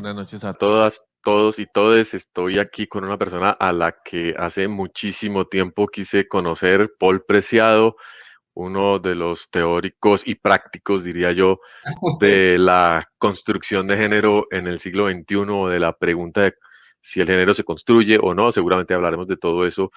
Buenas noches a todas, todos y todes. Estoy aquí con una persona a la que hace muchísimo tiempo quise conocer, Paul Preciado, uno de los teóricos y prácticos, diría yo, de la construcción de género en el siglo XXI o de la pregunta de si el género se construye o no. Seguramente hablaremos de todo eso,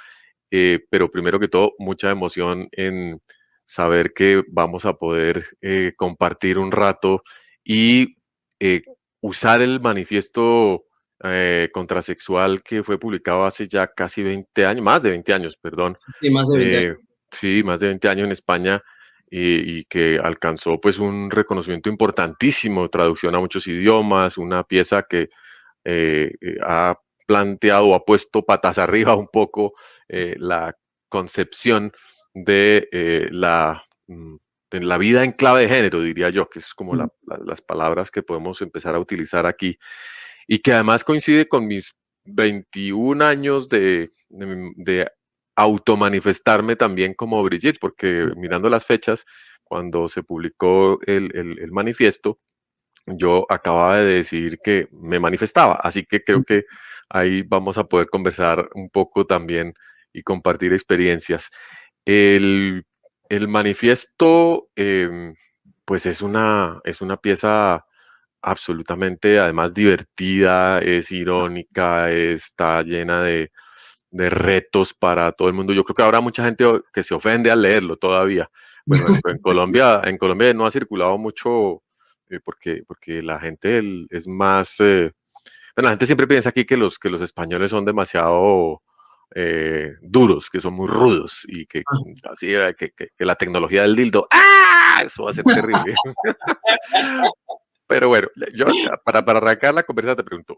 eh, pero primero que todo, mucha emoción en saber que vamos a poder eh, compartir un rato y eh, usar el manifiesto eh, contrasexual que fue publicado hace ya casi 20 años, más de 20 años, perdón. Sí, más de 20 años. sí, más de 20 años en España y, que alcanzó pues un reconocimiento importantísimo, traducción a muchos idiomas, una pieza que ha planteado ha puesto patas arriba un poco la concepción de eh, la, mm, de la vida en clave de género, diría yo, que es como las palabras que podemos empezar a utilizar aquí, y que además coincide con mis 21 años de, de, automanifestarme también como Brigitte, porque mirando las fechas, cuando se publicó el, el, manifiesto, yo acababa de decir que me manifestaba, así que creo que ahí vamos a poder conversar un poco también y compartir experiencias. El, manifiesto, em, pues es una, es una pieza absolutamente, además, divertida, es irónica, está llena de, retos para todo el mundo. Yo creo que habrá mucha gente que se ofende al leerlo todavía. Bueno, en, Colombia, en Colombia no ha circulado mucho eh, porque, porque la gente es más... Eh, bueno, la gente siempre piensa aquí que los, que los españoles son demasiado eh, duros, que son muy rudos y que ah. así que, que, la tecnología del dildo, ¡ah! Eso va a ser terrible. Pero bueno, yo para, para arrancar la conversación te pregunto,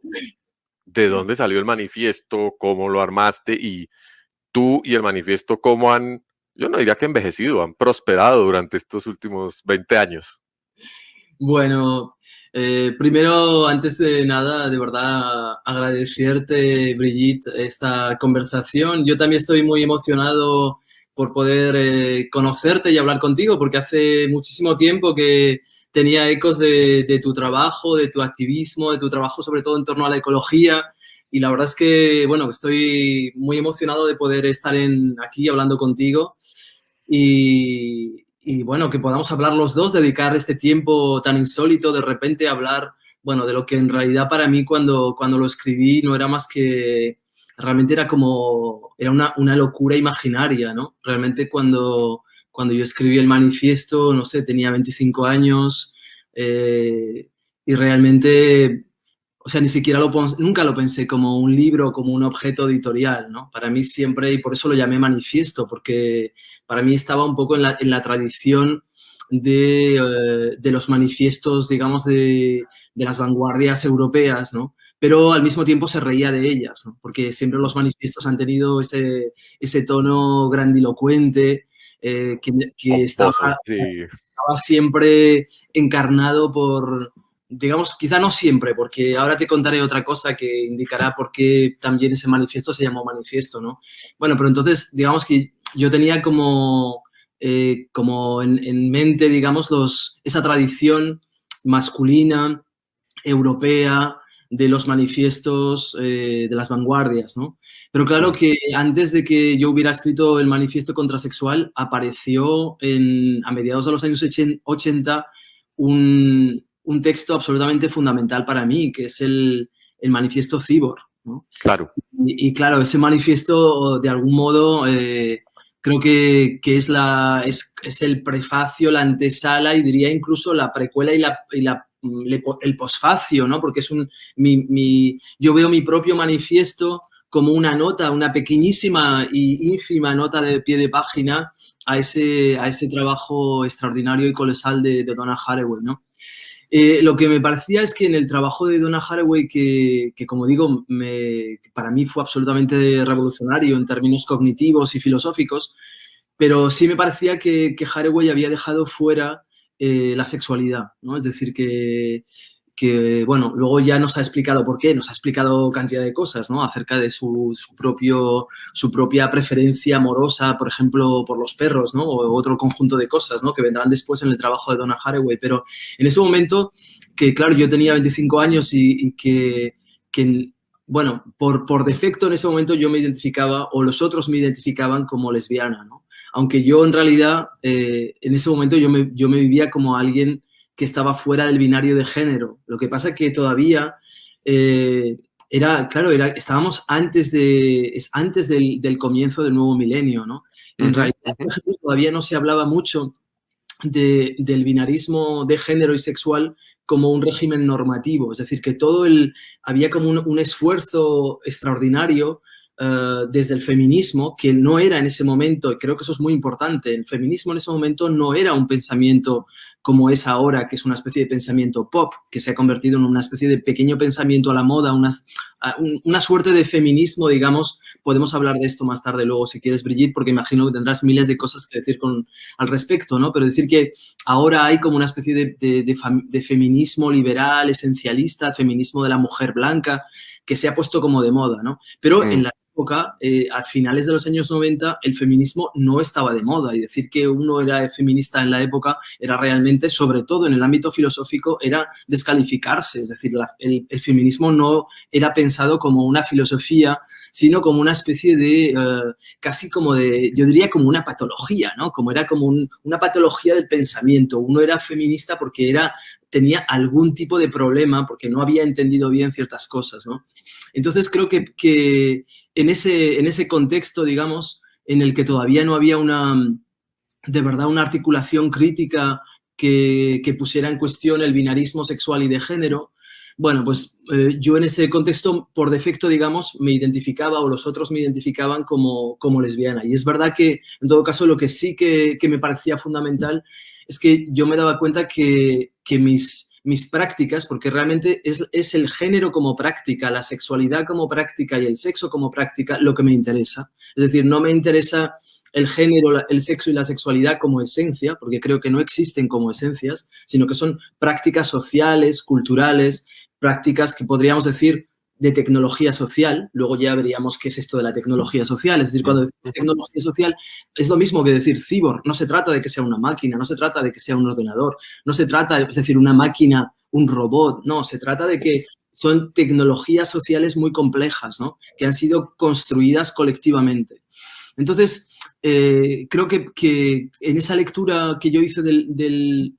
¿de dónde salió el manifiesto? ¿Cómo lo armaste? Y tú y el manifiesto, ¿cómo han, yo no diría que envejecido, han prosperado durante estos últimos 20 años? Bueno, eh, primero, antes de nada, de verdad agradecerte, Brigitte, esta conversación. Yo también estoy muy emocionado por poder eh, conocerte y hablar contigo, porque hace muchísimo tiempo que tenía ecos de, tu trabajo, de tu activismo, de tu trabajo sobre todo en torno a la ecología. Y la verdad es que, bueno, estoy muy emocionado de poder estar en, aquí hablando contigo. Y, y bueno, que podamos hablar los dos, dedicar este tiempo tan insólito, de repente hablar, bueno, de lo que en realidad para mí cuando, cuando lo escribí no era más que, realmente era como, era una, una locura imaginaria, ¿no? Realmente cuando, cuando yo escribí el manifiesto, no sé, tenía 25 años eh, y realmente o sea, ni siquiera lo nunca lo pensé como un libro, como un objeto editorial, ¿no? Para mí siempre, y por eso lo llamé manifiesto, porque para mí estaba un poco en la, en la tradición de, eh, de, los manifiestos, digamos, de, de, las vanguardias europeas, ¿no? Pero al mismo tiempo se reía de ellas, ¿no? Porque siempre los manifiestos han tenido ese, ese tono grandilocuente, eh, que, que estaba, estaba siempre encarnado por digamos, quizá no siempre, porque ahora te contaré otra cosa que indicará por qué también ese manifiesto se llamó manifiesto, ¿no? Bueno, pero entonces, digamos que yo tenía como, eh, como en, mente, digamos, los, esa tradición masculina, europea, de los manifiestos eh, de las vanguardias, ¿no? Pero claro que antes de que yo hubiera escrito el manifiesto contrasexual, apareció en, a mediados de los años 80 un, un texto absolutamente fundamental para mí, que es el, manifiesto Cibor. Claro. Y, claro, ese manifiesto, de algún modo, eh, creo que, es, la, es, el prefacio, la antesala y diría incluso la precuela y, la, el posfacio, ¿no? Porque es un, mi, yo veo mi propio manifiesto como una nota, una pequeñísima y ínfima nota de pie de página a ese, a ese trabajo extraordinario y colosal de, de Donna Haraway, ¿no? Eh, lo que me parecía es que en el trabajo de Donna Haraway, que, como digo, para mí fue absolutamente revolucionario en términos cognitivos y filosóficos, pero sí me parecía que, que Haraway había dejado fuera eh, la sexualidad, ¿no? Es decir, que, que, bueno, luego ya nos ha explicado por qué, nos ha explicado cantidad de cosas, ¿no? Acerca de su, propio, su propia preferencia amorosa, por ejemplo, por los perros, ¿no? O otro conjunto de cosas, ¿no? Que vendrán después en el trabajo de Donna Haraway. Pero en ese momento, que claro, yo tenía 25 años y, que, bueno, por, por defecto en ese momento yo me identificaba, o los otros me identificaban como lesbiana, ¿no? Aunque yo en realidad, eh, en ese momento yo me, yo me vivía como alguien que estaba fuera del binario de género. Lo que pasa es que todavía eh, era, claro, era, estábamos antes, de, es antes del, comienzo del nuevo milenio, ¿no? En realidad, todavía no se hablaba mucho del binarismo de género y sexual como un régimen normativo, es decir, que todo el, había como un esfuerzo extraordinario eh, desde el feminismo, que no era en ese momento, y creo que eso es muy importante, el feminismo en ese momento no era un pensamiento como es ahora, que es una especie de pensamiento pop, que se ha convertido en una especie de pequeño pensamiento a la moda, una, una suerte de feminismo, digamos, podemos hablar de esto más tarde luego si quieres, Brigitte, porque imagino que tendrás miles de cosas que decir con, al respecto, ¿no? Pero decir que ahora hay como una especie de, de feminismo liberal, esencialista, feminismo de la mujer blanca, que se ha puesto como de moda, ¿no? Pero en la época, eh, a finales de los años 90, el feminismo no estaba de moda y decir que uno era feminista en la época era realmente, sobre todo en el ámbito filosófico, era descalificarse. Es decir, el, feminismo no era pensado como una filosofía, sino como una especie de, eh, casi como de, yo diría como una patología, ¿no? Como era como una patología del pensamiento. Uno era feminista porque era tenía algún tipo de problema porque no había entendido bien ciertas cosas, ¿no? Entonces creo que, que en, ese, en ese contexto, digamos, en el que todavía no había una, de verdad, una articulación crítica que, que pusiera en cuestión el binarismo sexual y de género, bueno, pues eh, yo en ese contexto, por defecto, digamos, me identificaba o los otros me identificaban como, como lesbiana. Y es verdad que, en todo caso, lo que sí que, que me parecía fundamental es que yo me daba cuenta que, que mis, mis prácticas, porque realmente es, es, el género como práctica, la sexualidad como práctica y el sexo como práctica lo que me interesa. Es decir, no me interesa el género, el sexo y la sexualidad como esencia, porque creo que no existen como esencias, sino que son prácticas sociales, culturales, prácticas que podríamos decir de tecnología social, luego ya veríamos qué es esto de la tecnología social, es decir, cuando decimos tecnología social es lo mismo que decir cyborg, no se trata de que sea una máquina, no se trata de que sea un ordenador, no se trata, es decir, una máquina, un robot, no, se trata de que son tecnologías sociales muy complejas, ¿no? Que han sido construidas colectivamente. Entonces, eh, creo que, en esa lectura que yo hice del,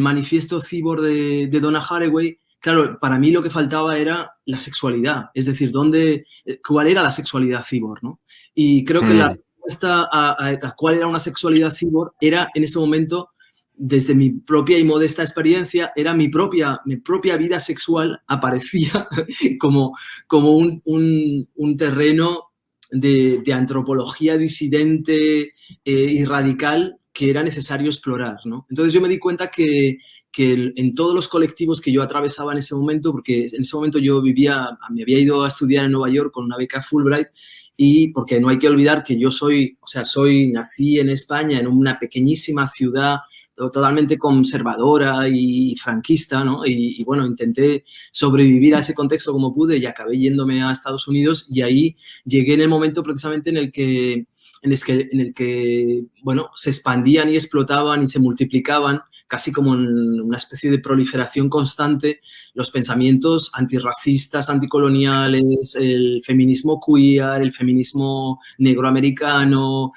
manifiesto cyborg de, de Donna Haraway, claro, para mí lo que faltaba era la sexualidad, es decir, dónde, cuál era la sexualidad cibor, ¿no? Y creo que la mm. respuesta a, cuál era una sexualidad cibor era en ese momento, desde mi propia y modesta experiencia, era mi propia, mi propia vida sexual aparecía como, como un, terreno de, antropología disidente eh, y radical que era necesario explorar, ¿no? Entonces yo me di cuenta que, que en todos los colectivos que yo atravesaba en ese momento, porque en ese momento yo vivía, me había ido a estudiar en Nueva York con una beca Fulbright y porque no hay que olvidar que yo soy, o sea, soy, nací en España, en una pequeñísima ciudad totalmente conservadora y franquista, ¿no? Y, y, bueno, intenté sobrevivir a ese contexto como pude y acabé yéndome a Estados Unidos y ahí llegué en el momento precisamente en el que en el que, en el que bueno, se expandían y explotaban y se multiplicaban casi como en una especie de proliferación constante los pensamientos antirracistas, anticoloniales, el feminismo queer, el feminismo negroamericano,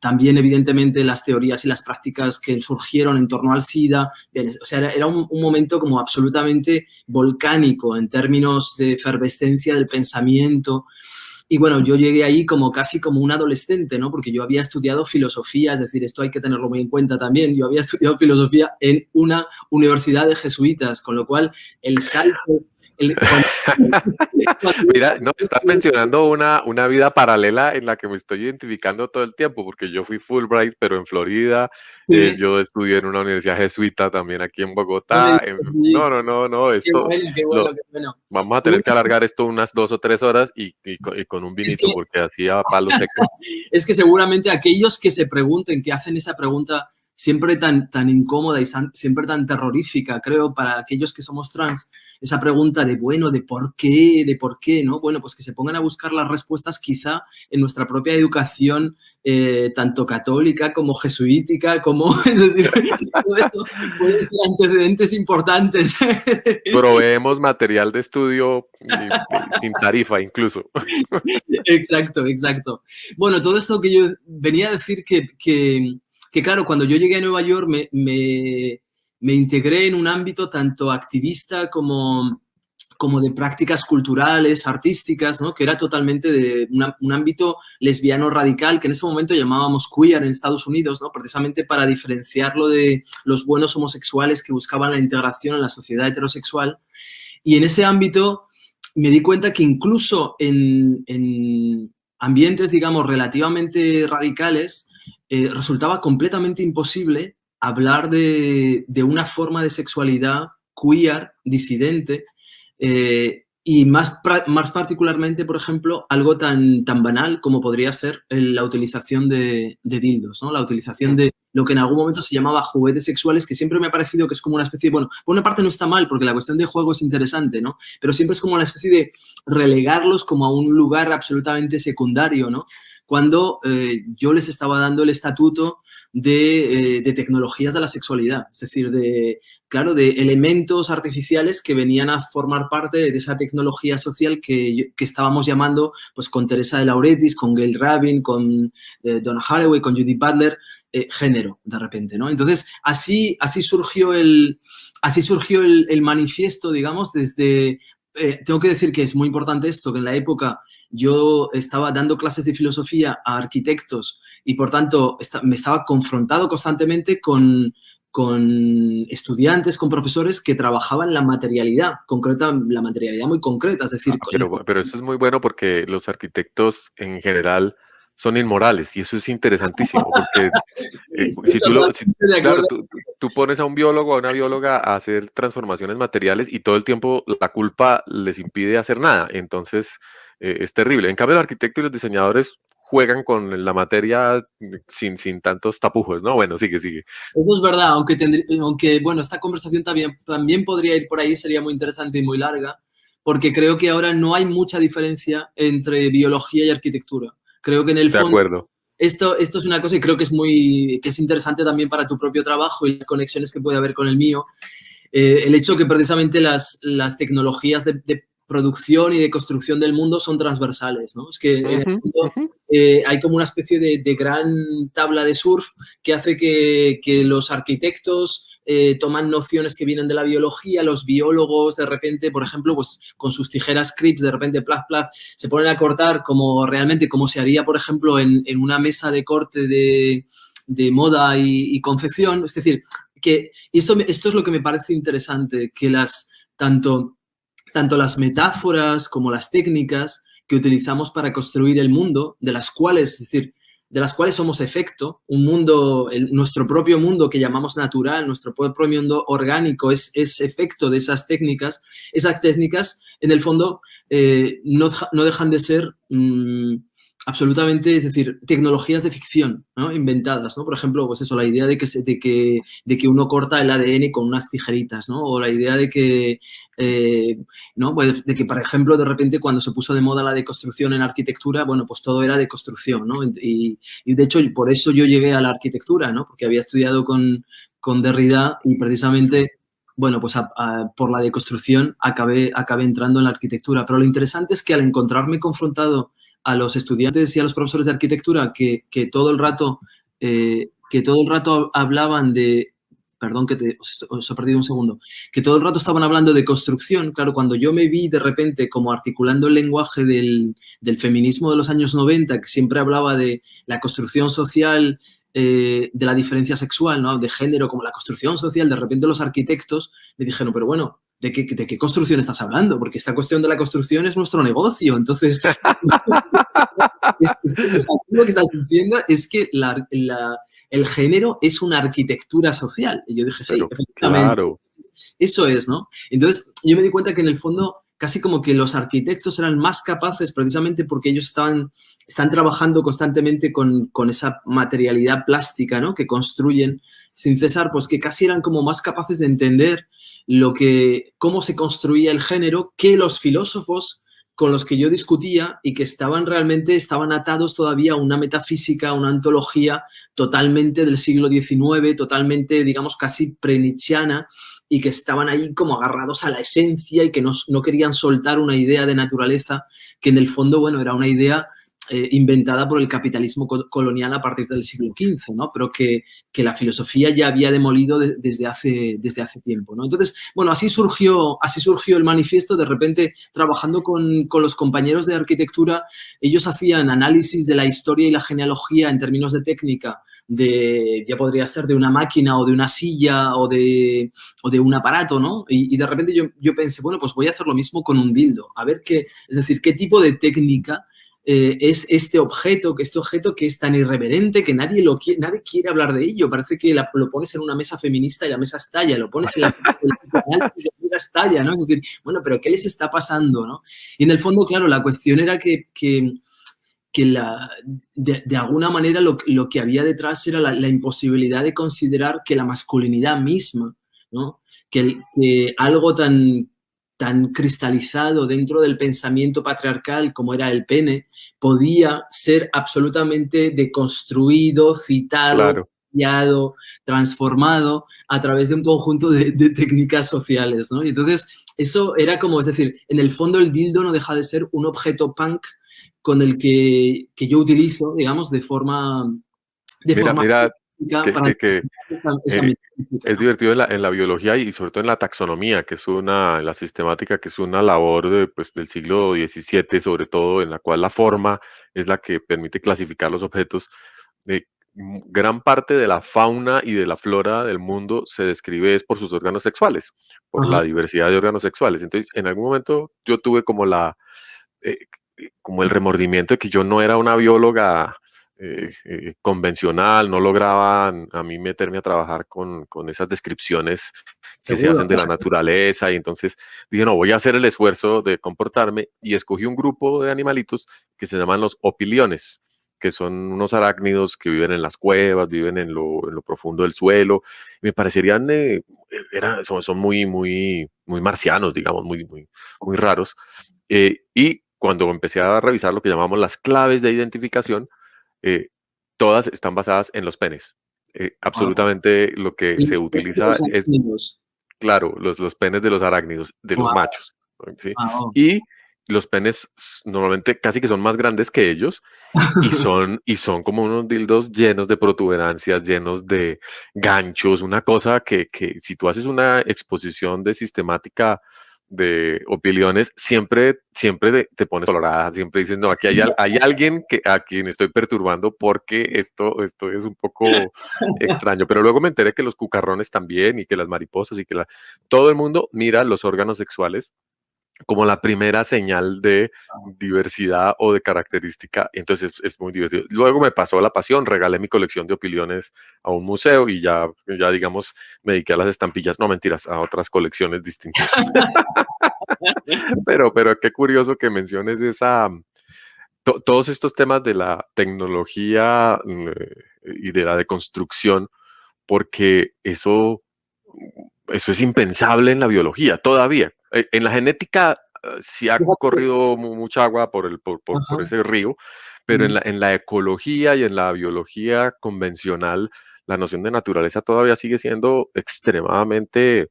también evidentemente las teorías y las prácticas que surgieron en torno al SIDA. o sea, era, un, un momento como absolutamente volcánico en términos de efervescencia del pensamiento, y bueno, yo llegué ahí como casi como un adolescente, ¿no? Porque yo había estudiado filosofía, es decir, esto hay que tenerlo muy en cuenta también. Yo había estudiado filosofía en una universidad de jesuitas, con lo cual el salto Mira, no, estás mencionando una, una vida paralela en la que me estoy identificando todo el tiempo, porque yo fui Fulbright, pero en Florida, eh, yo estudié en una universidad jesuita también aquí en Bogotá. no, no, no, no, esto... Vamos a tener que alargar esto unas dos o tres horas y, con un vinito, porque así a palo seco. es que seguramente aquellos que se pregunten, que hacen esa pregunta siempre tan, tan incómoda y siempre tan terrorífica, creo, para aquellos que somos trans, esa pregunta de, bueno, de por qué, de por qué, ¿no? Bueno, pues que se pongan a buscar las respuestas quizá en nuestra propia educación, eh, tanto católica como jesuítica, como, es decir, pueden ser antecedentes importantes. Proveemos material de estudio sin tarifa incluso. Exacto, exacto. Bueno, todo esto que yo venía a decir que, que que claro, cuando yo llegué a Nueva York me, me, integré en un ámbito tanto activista como, como de prácticas culturales, artísticas, ¿no? que era totalmente de un ámbito lesbiano radical, que en ese momento llamábamos queer en Estados Unidos, ¿no? precisamente para diferenciarlo de los buenos homosexuales que buscaban la integración en la sociedad heterosexual. Y en ese ámbito me di cuenta que incluso en, en ambientes, digamos, relativamente radicales, eh, resultaba completamente imposible hablar de, una forma de sexualidad queer, disidente, eh, y más, más particularmente, por ejemplo, algo tan, tan banal como podría ser la utilización de, dildos, ¿no? La utilización de lo que en algún momento se llamaba juguetes sexuales, que siempre me ha parecido que es como una especie de, bueno, por una parte no está mal, porque la cuestión de juego es interesante, ¿no? Pero siempre es como una especie de relegarlos como a un lugar absolutamente secundario, ¿no? Cuando eh, yo les estaba dando el estatuto eh, de, tecnologías de la sexualidad, es decir, de, claro, de elementos artificiales que venían a formar parte de esa tecnología social que, estábamos llamando, pues con Teresa de Lauretis, con Gail Rabin, con eh, Donna Haraway, con Judy Butler, género, de repente, ¿no? Entonces, así, surgió el, así surgió el manifiesto, digamos, desde eh, tengo que decir que es muy importante esto, que en la época yo estaba dando clases de filosofía a arquitectos y por tanto me estaba confrontado constantemente con, con estudiantes, con profesores que trabajaban la materialidad, concreta, la materialidad muy concreta, es decir... Ah, pero, pero eso es muy bueno porque los arquitectos en general son inmorales y eso es interesantísimo porque eh, si, tú, pones a un biólogo o a una bióloga a hacer transformaciones materiales y todo el tiempo la culpa les impide hacer nada, entonces eh, es terrible. En cambio, el arquitecto y los diseñadores juegan con la materia sin, sin tantos tapujos, ¿no? Bueno, sigue, sigue. Eso es verdad, aunque, aunque bueno, esta conversación también, también podría ir por ahí, sería muy interesante y muy larga, porque creo que ahora no hay mucha diferencia entre biología y arquitectura. Creo que en el fondo... acuerdo. Esto, esto es una cosa y creo que es muy que es interesante también para tu propio trabajo y las conexiones que puede haber con el mío. Eh, el hecho que precisamente las, las tecnologías de, producción y de construcción del mundo son transversales, ¿no? Es que eh, hay como una especie de, de, gran tabla de surf que hace que, que los arquitectos, eh, toman nociones que vienen de la biología, los biólogos de repente, por ejemplo, pues con sus tijeras Crips, de repente, plaf, plaf, se ponen a cortar como realmente como se haría, por ejemplo, en, una mesa de corte de, moda y, confección. Es decir, que esto, esto es lo que me parece interesante, que las, tanto, tanto las metáforas como las técnicas que utilizamos para construir el mundo, de las cuales, es decir, de las cuales somos efecto, un mundo, nuestro propio mundo que llamamos natural, nuestro propio mundo orgánico es, es efecto de esas técnicas, esas técnicas en el fondo eh, no, dejan de ser mm, absolutamente, es decir, tecnologías de ficción inventadas, ¿no? Por ejemplo, pues eso, la idea de que, de, que, de que uno corta el ADN con unas tijeritas, ¿no? O la idea de que, eh, ¿no? Pues de que, por ejemplo, de repente cuando se puso de moda la deconstrucción en arquitectura, bueno, pues todo era deconstrucción, ¿no? Y, y de hecho, por eso yo llegué a la arquitectura, ¿no? Porque había estudiado con, con Derrida y precisamente bueno, pues por la deconstrucción acabé, acabé entrando en la arquitectura. Pero lo interesante es que al encontrarme confrontado a los estudiantes y a los profesores de arquitectura que, todo el rato eh, que todo el rato hablaban de perdón que te, os, he perdido un segundo, que todo el rato estaban hablando de construcción, claro, cuando yo me vi de repente como articulando el lenguaje del, feminismo de los años 90, que siempre hablaba de la construcción social, eh, de la diferencia sexual, ¿no? de género, como la construcción social, de repente los arquitectos me dijeron, pero bueno, ¿de qué, de qué construcción estás hablando? Porque esta cuestión de la construcción es nuestro negocio. Entonces, lo que estás diciendo es que el género es una arquitectura social. Y yo dije, sí, efectivamente. Eso es, ¿no? Entonces, yo me di cuenta que en el fondo casi como que los arquitectos eran más capaces precisamente porque ellos estaban, están trabajando constantemente con, con esa materialidad plástica, ¿no? Que construyen sin cesar, pues que casi eran como más capaces de entender lo que, cómo se construía el género que los filósofos con los que yo discutía y que estaban realmente, estaban atados todavía a una metafísica, a una antología totalmente del siglo XIX, totalmente, digamos, casi prenichiana, y que estaban ahí como agarrados a la esencia y que no, no querían soltar una idea de naturaleza que en el fondo, bueno, era una idea eh, inventada por el capitalismo colonial a partir del siglo XV, ¿no? Pero que, que la filosofía ya había demolido desde, hace, desde hace tiempo, ¿no? Entonces, bueno, así surgió, así surgió el manifiesto, de repente trabajando con, con los compañeros de arquitectura, ellos hacían análisis de la historia y la genealogía en términos de técnica, de, ya podría ser de una máquina o de una silla o de, o de un aparato, ¿no? Y, y, de repente yo, yo pensé, bueno, pues voy a hacer lo mismo con un dildo, a ver qué, es decir, qué tipo de técnica eh, es este objeto, que este objeto que es tan irreverente que nadie, lo quiere, nadie quiere hablar de ello. Parece que lo pones en una mesa feminista y la mesa estalla, lo pones en la, mesa estalla, ¿no? Es decir, bueno, pero ¿qué les está pasando, no? Y en el fondo, claro, la cuestión era que, que, que la, de, de, alguna manera lo, lo, que había detrás era la, la, imposibilidad de considerar que la masculinidad misma, ¿no? Que, que algo tan, tan cristalizado dentro del pensamiento patriarcal como era el pene, podía ser absolutamente deconstruido, citado, claro. transformado a través de un conjunto de, de, técnicas sociales, ¿no? Y entonces, eso era como, es decir, en el fondo el dildo no deja de ser un objeto punk con el que, que yo utilizo, digamos, de forma... De mira, forma mira, que, que, que esa, esa eh, es divertido en la, en la, biología y sobre todo en la taxonomía, que es una, la sistemática, que es una labor de, pues, del siglo XVII, sobre todo, en la cual la forma es la que permite clasificar los objetos. Eh, gran parte de la fauna y de la flora del mundo se describe es por sus órganos sexuales, por Ajá. la diversidad de órganos sexuales. Entonces, en algún momento yo tuve como la, eh, como el remordimiento de que yo no era una bióloga eh, eh, convencional, no lograba a mí meterme a trabajar con, con esas descripciones que ¿Seguro? se hacen de la naturaleza y entonces dije, no, voy a hacer el esfuerzo de comportarme y escogí un grupo de animalitos que se llaman los opiliones que son unos arácnidos que viven en las cuevas, viven en lo, en lo profundo del suelo. Me parecerían, eh, son, muy, muy, muy marcianos, digamos, muy, muy, muy raros. Eh, y cuando empecé a revisar lo que llamamos las claves de identificación, eh, todas están basadas en los penes. Eh, absolutamente ah. lo que se utiliza es, claro, los, los penes de los arácnidos, de wow. los machos. ¿sí? Wow. Y los penes normalmente casi que son más grandes que ellos y son, y son como unos dildos llenos de protuberancias, llenos de ganchos, una cosa que, que si tú haces una exposición de sistemática de opiniones, siempre, siempre te pones colorada, siempre dices, no, aquí hay, hay, alguien que, a quien estoy perturbando porque esto, esto es un poco extraño. Pero luego me enteré que los cucarrones también y que las mariposas y que la, todo el mundo mira los órganos sexuales como la primera señal de diversidad o de característica, entonces es, es, muy divertido. Luego me pasó la pasión, regalé mi colección de opiniones a un museo y ya, ya digamos, me dediqué a las estampillas, no mentiras, a otras colecciones distintas. pero, pero qué curioso que menciones esa, to, todos estos temas de la tecnología eh, y de la deconstrucción, porque eso, eso es impensable en la biología todavía en la genética uh, sí ha corrido mucha agua por, el, por, por, por ese río, pero en la, en la, ecología y en la biología convencional, la noción de naturaleza todavía sigue siendo extremadamente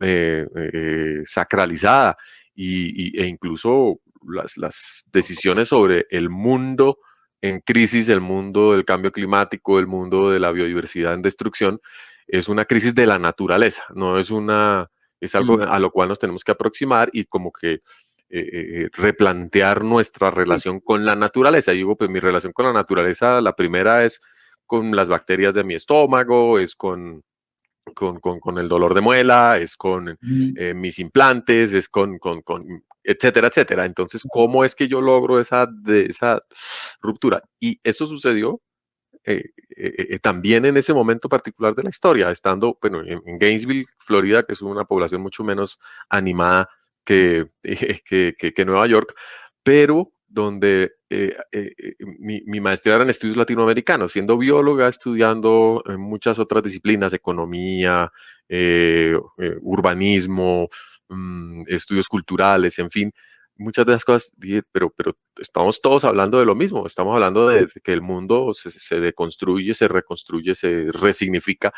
eh, eh, sacralizada y, y, e incluso las, las, decisiones sobre el mundo en crisis, el mundo del cambio climático, el mundo de la biodiversidad en destrucción, es una crisis de la naturaleza, no es una es algo mm. a lo cual nos tenemos que aproximar y como que eh, eh, eh, replantear nuestra relación con la naturaleza. Y digo, pues mi relación con la naturaleza, la primera es con las bacterias de mi estómago, es con, con, con, con el dolor de muela, es con mm. eh, mis implantes, es con, con, etcétera, etcétera. Entonces, ¿cómo es que yo logro esa, de, esa ruptura? Y eso sucedió eh, eh, eh, también en ese momento particular de la historia, estando bueno, en, Gainesville, Florida, que es una población mucho menos animada que, que, que Nueva York, pero donde eh, mi, maestría era en estudios latinoamericanos, siendo bióloga, estudiando en muchas otras disciplinas, economía, urbanismo, mm, estudios culturales, en fin, muchas de las cosas dije, pero, pero estamos todos hablando de lo mismo, estamos hablando de, que el mundo se, deconstruye, se reconstruye, se resignifica,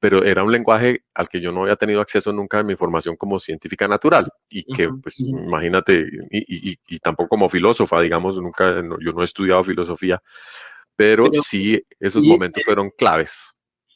pero era un lenguaje al que yo no había tenido acceso nunca en mi formación como científica natural y que, pues, imagínate, y, tampoco como filósofa, digamos, nunca, yo no he estudiado filosofía, pero, sí, esos momentos fueron claves.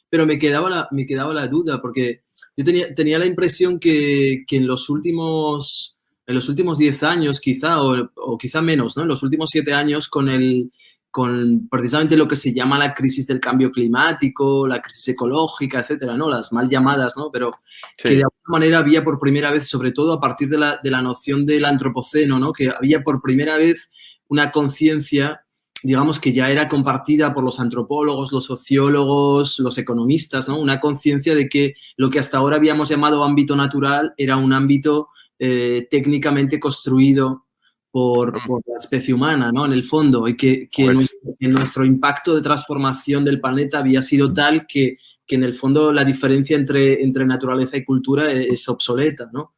Pero me quedaba la, me quedaba la duda, porque yo tenía, tenía la impresión que, que en los últimos en los últimos 10 años quizá, o, quizá menos, ¿no? En los últimos 7 años con, el, con precisamente lo que se llama la crisis del cambio climático, la crisis ecológica, etcétera, ¿no? Las mal llamadas, ¿no? Pero que de alguna manera había por primera vez, sobre todo a partir de la, de la noción del antropoceno, ¿no? Que había por primera vez una conciencia digamos que ya era compartida por los antropólogos, los sociólogos, los economistas, ¿no? Una conciencia de que lo que hasta ahora habíamos llamado ámbito natural era un ámbito eh, técnicamente construido por, la especie humana, ¿no? En el fondo, y que, pues nuestro, impacto de transformación del planeta había sido tal que, en el fondo la diferencia entre, entre naturaleza y cultura e, es, obsoleta, ¿no?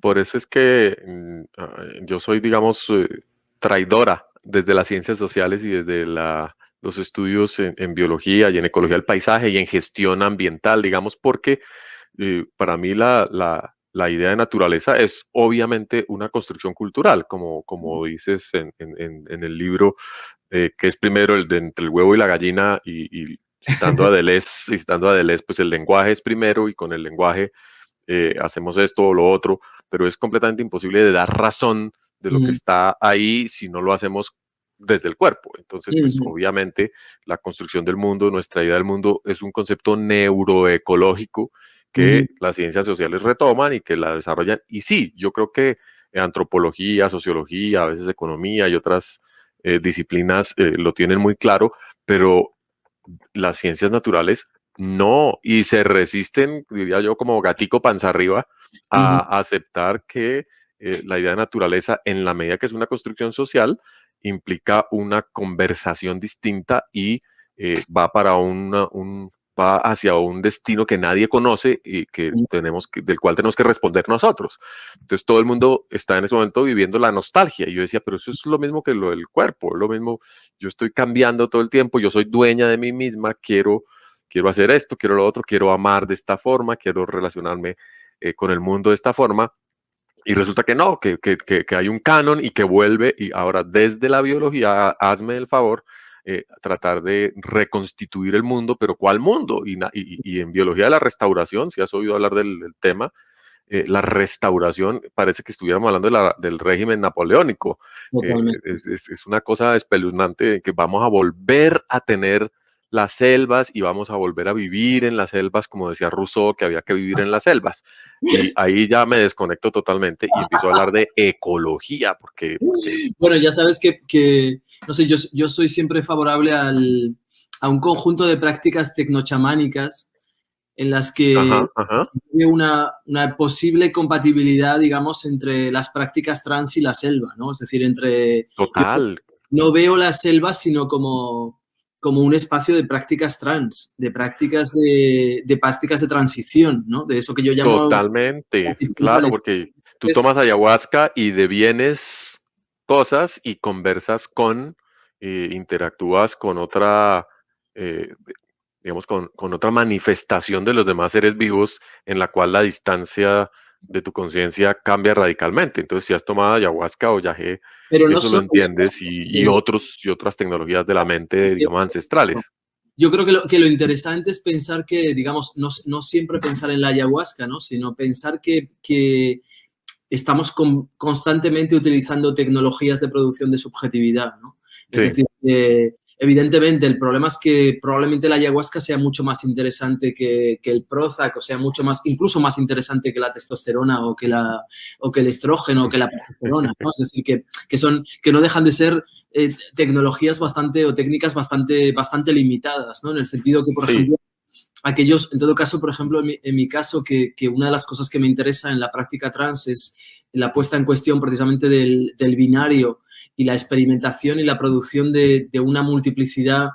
Por eso es que mm, ah, yo soy, digamos, eh, traidora desde las ciencias sociales y desde los estudios en, biología y en ecología del paisaje y en gestión ambiental, digamos, porque eh, para mí la, la idea de naturaleza es obviamente una construcción cultural, como, como dices en, el libro, eh, que es primero el de entre el huevo y la gallina, y, citando a Deleuze, citando a Deleuze, pues el lenguaje es primero y con el lenguaje eh, hacemos esto o lo otro, pero es completamente imposible de dar razón de lo que está ahí si no lo hacemos desde el cuerpo. Entonces, pues obviamente la construcción del mundo, nuestra idea del mundo es un concepto neuroecológico que las ciencias sociales retoman y que la desarrollan. Y sí, yo creo que antropología, sociología, a veces economía y otras eh, disciplinas eh, lo tienen muy claro, pero las ciencias naturales no, y se resisten, diría yo, como gatico panza arriba, a aceptar que eh, la idea de naturaleza, en la medida que es una construcción social, implica una conversación distinta y va para una, un, va hacia un destino que nadie conoce y que tenemos que, del cual tenemos que responder nosotros. Entonces todo el mundo está en ese momento viviendo la nostalgia. Y yo decía, pero eso es lo mismo que lo del cuerpo, lo mismo, yo estoy cambiando todo el tiempo, yo soy dueña de mí misma, quiero, quiero hacer esto, quiero lo otro, quiero amar de esta forma, quiero relacionarme eh, con el mundo de esta forma. Y resulta que no, que, que, que hay un canon y que vuelve, y ahora desde la biología, hazme el favor, eh, tratar de reconstituir el mundo, pero ¿cuál mundo? Y, y, en biología de la restauración, si has oído hablar del, tema, eh, la restauración, parece que estuviéramos hablando del régimen napoleónico. Eh, es, es, una cosa espeluznante que vamos a volver a tener las selvas y vamos a volver a vivir en las selvas, como decía Rousseau, que había que vivir en las selvas. Y ahí ya me desconecto totalmente y empiezo a hablar de ecología, porque... Bueno, ya sabes que, que no sé, yo, yo soy siempre favorable al, a un conjunto de prácticas tecnochamánicas en las que hay Una, una, posible compatibilidad, digamos, entre las prácticas trans y la selva, ¿no? Es decir, entre... Total. No veo la selva, sino como como un espacio de prácticas trans, de prácticas de, de prácticas de transición, ¿no? De eso que yo llamo... Totalmente, claro, porque tú tomas ayahuasca y devienes cosas y conversas con, eh, interactúas con otra, eh, digamos, con, con, otra manifestación de los demás seres vivos en la cual la distancia de tu conciencia cambia radicalmente. Entonces, si has tomado ayahuasca o yagé, Pero eso lo entiendes y, y, otros, y otras tecnologías de la mente, digamos, ancestrales. Yo creo que lo, que lo interesante es pensar que, digamos, no, no siempre pensar en la ayahuasca, ¿no? sino pensar que, que estamos constantemente utilizando tecnologías de producción de subjetividad. ¿no? Es decir, Evidentemente, el problema es que probablemente la ayahuasca sea mucho más interesante que, el Prozac, o sea, mucho más, incluso más interesante que la testosterona o que, la, o que el estrógeno o que la progesterona, ¿no? Es decir, que, que, son, que no dejan de ser eh, tecnologías bastante o técnicas bastante, bastante limitadas, ¿no? En el sentido que, por ejemplo, aquellos, en todo caso, por ejemplo, en mi, caso, que, que, una de las cosas que me interesa en la práctica trans es la puesta en cuestión precisamente del, binario y la experimentación y la producción de, una multiplicidad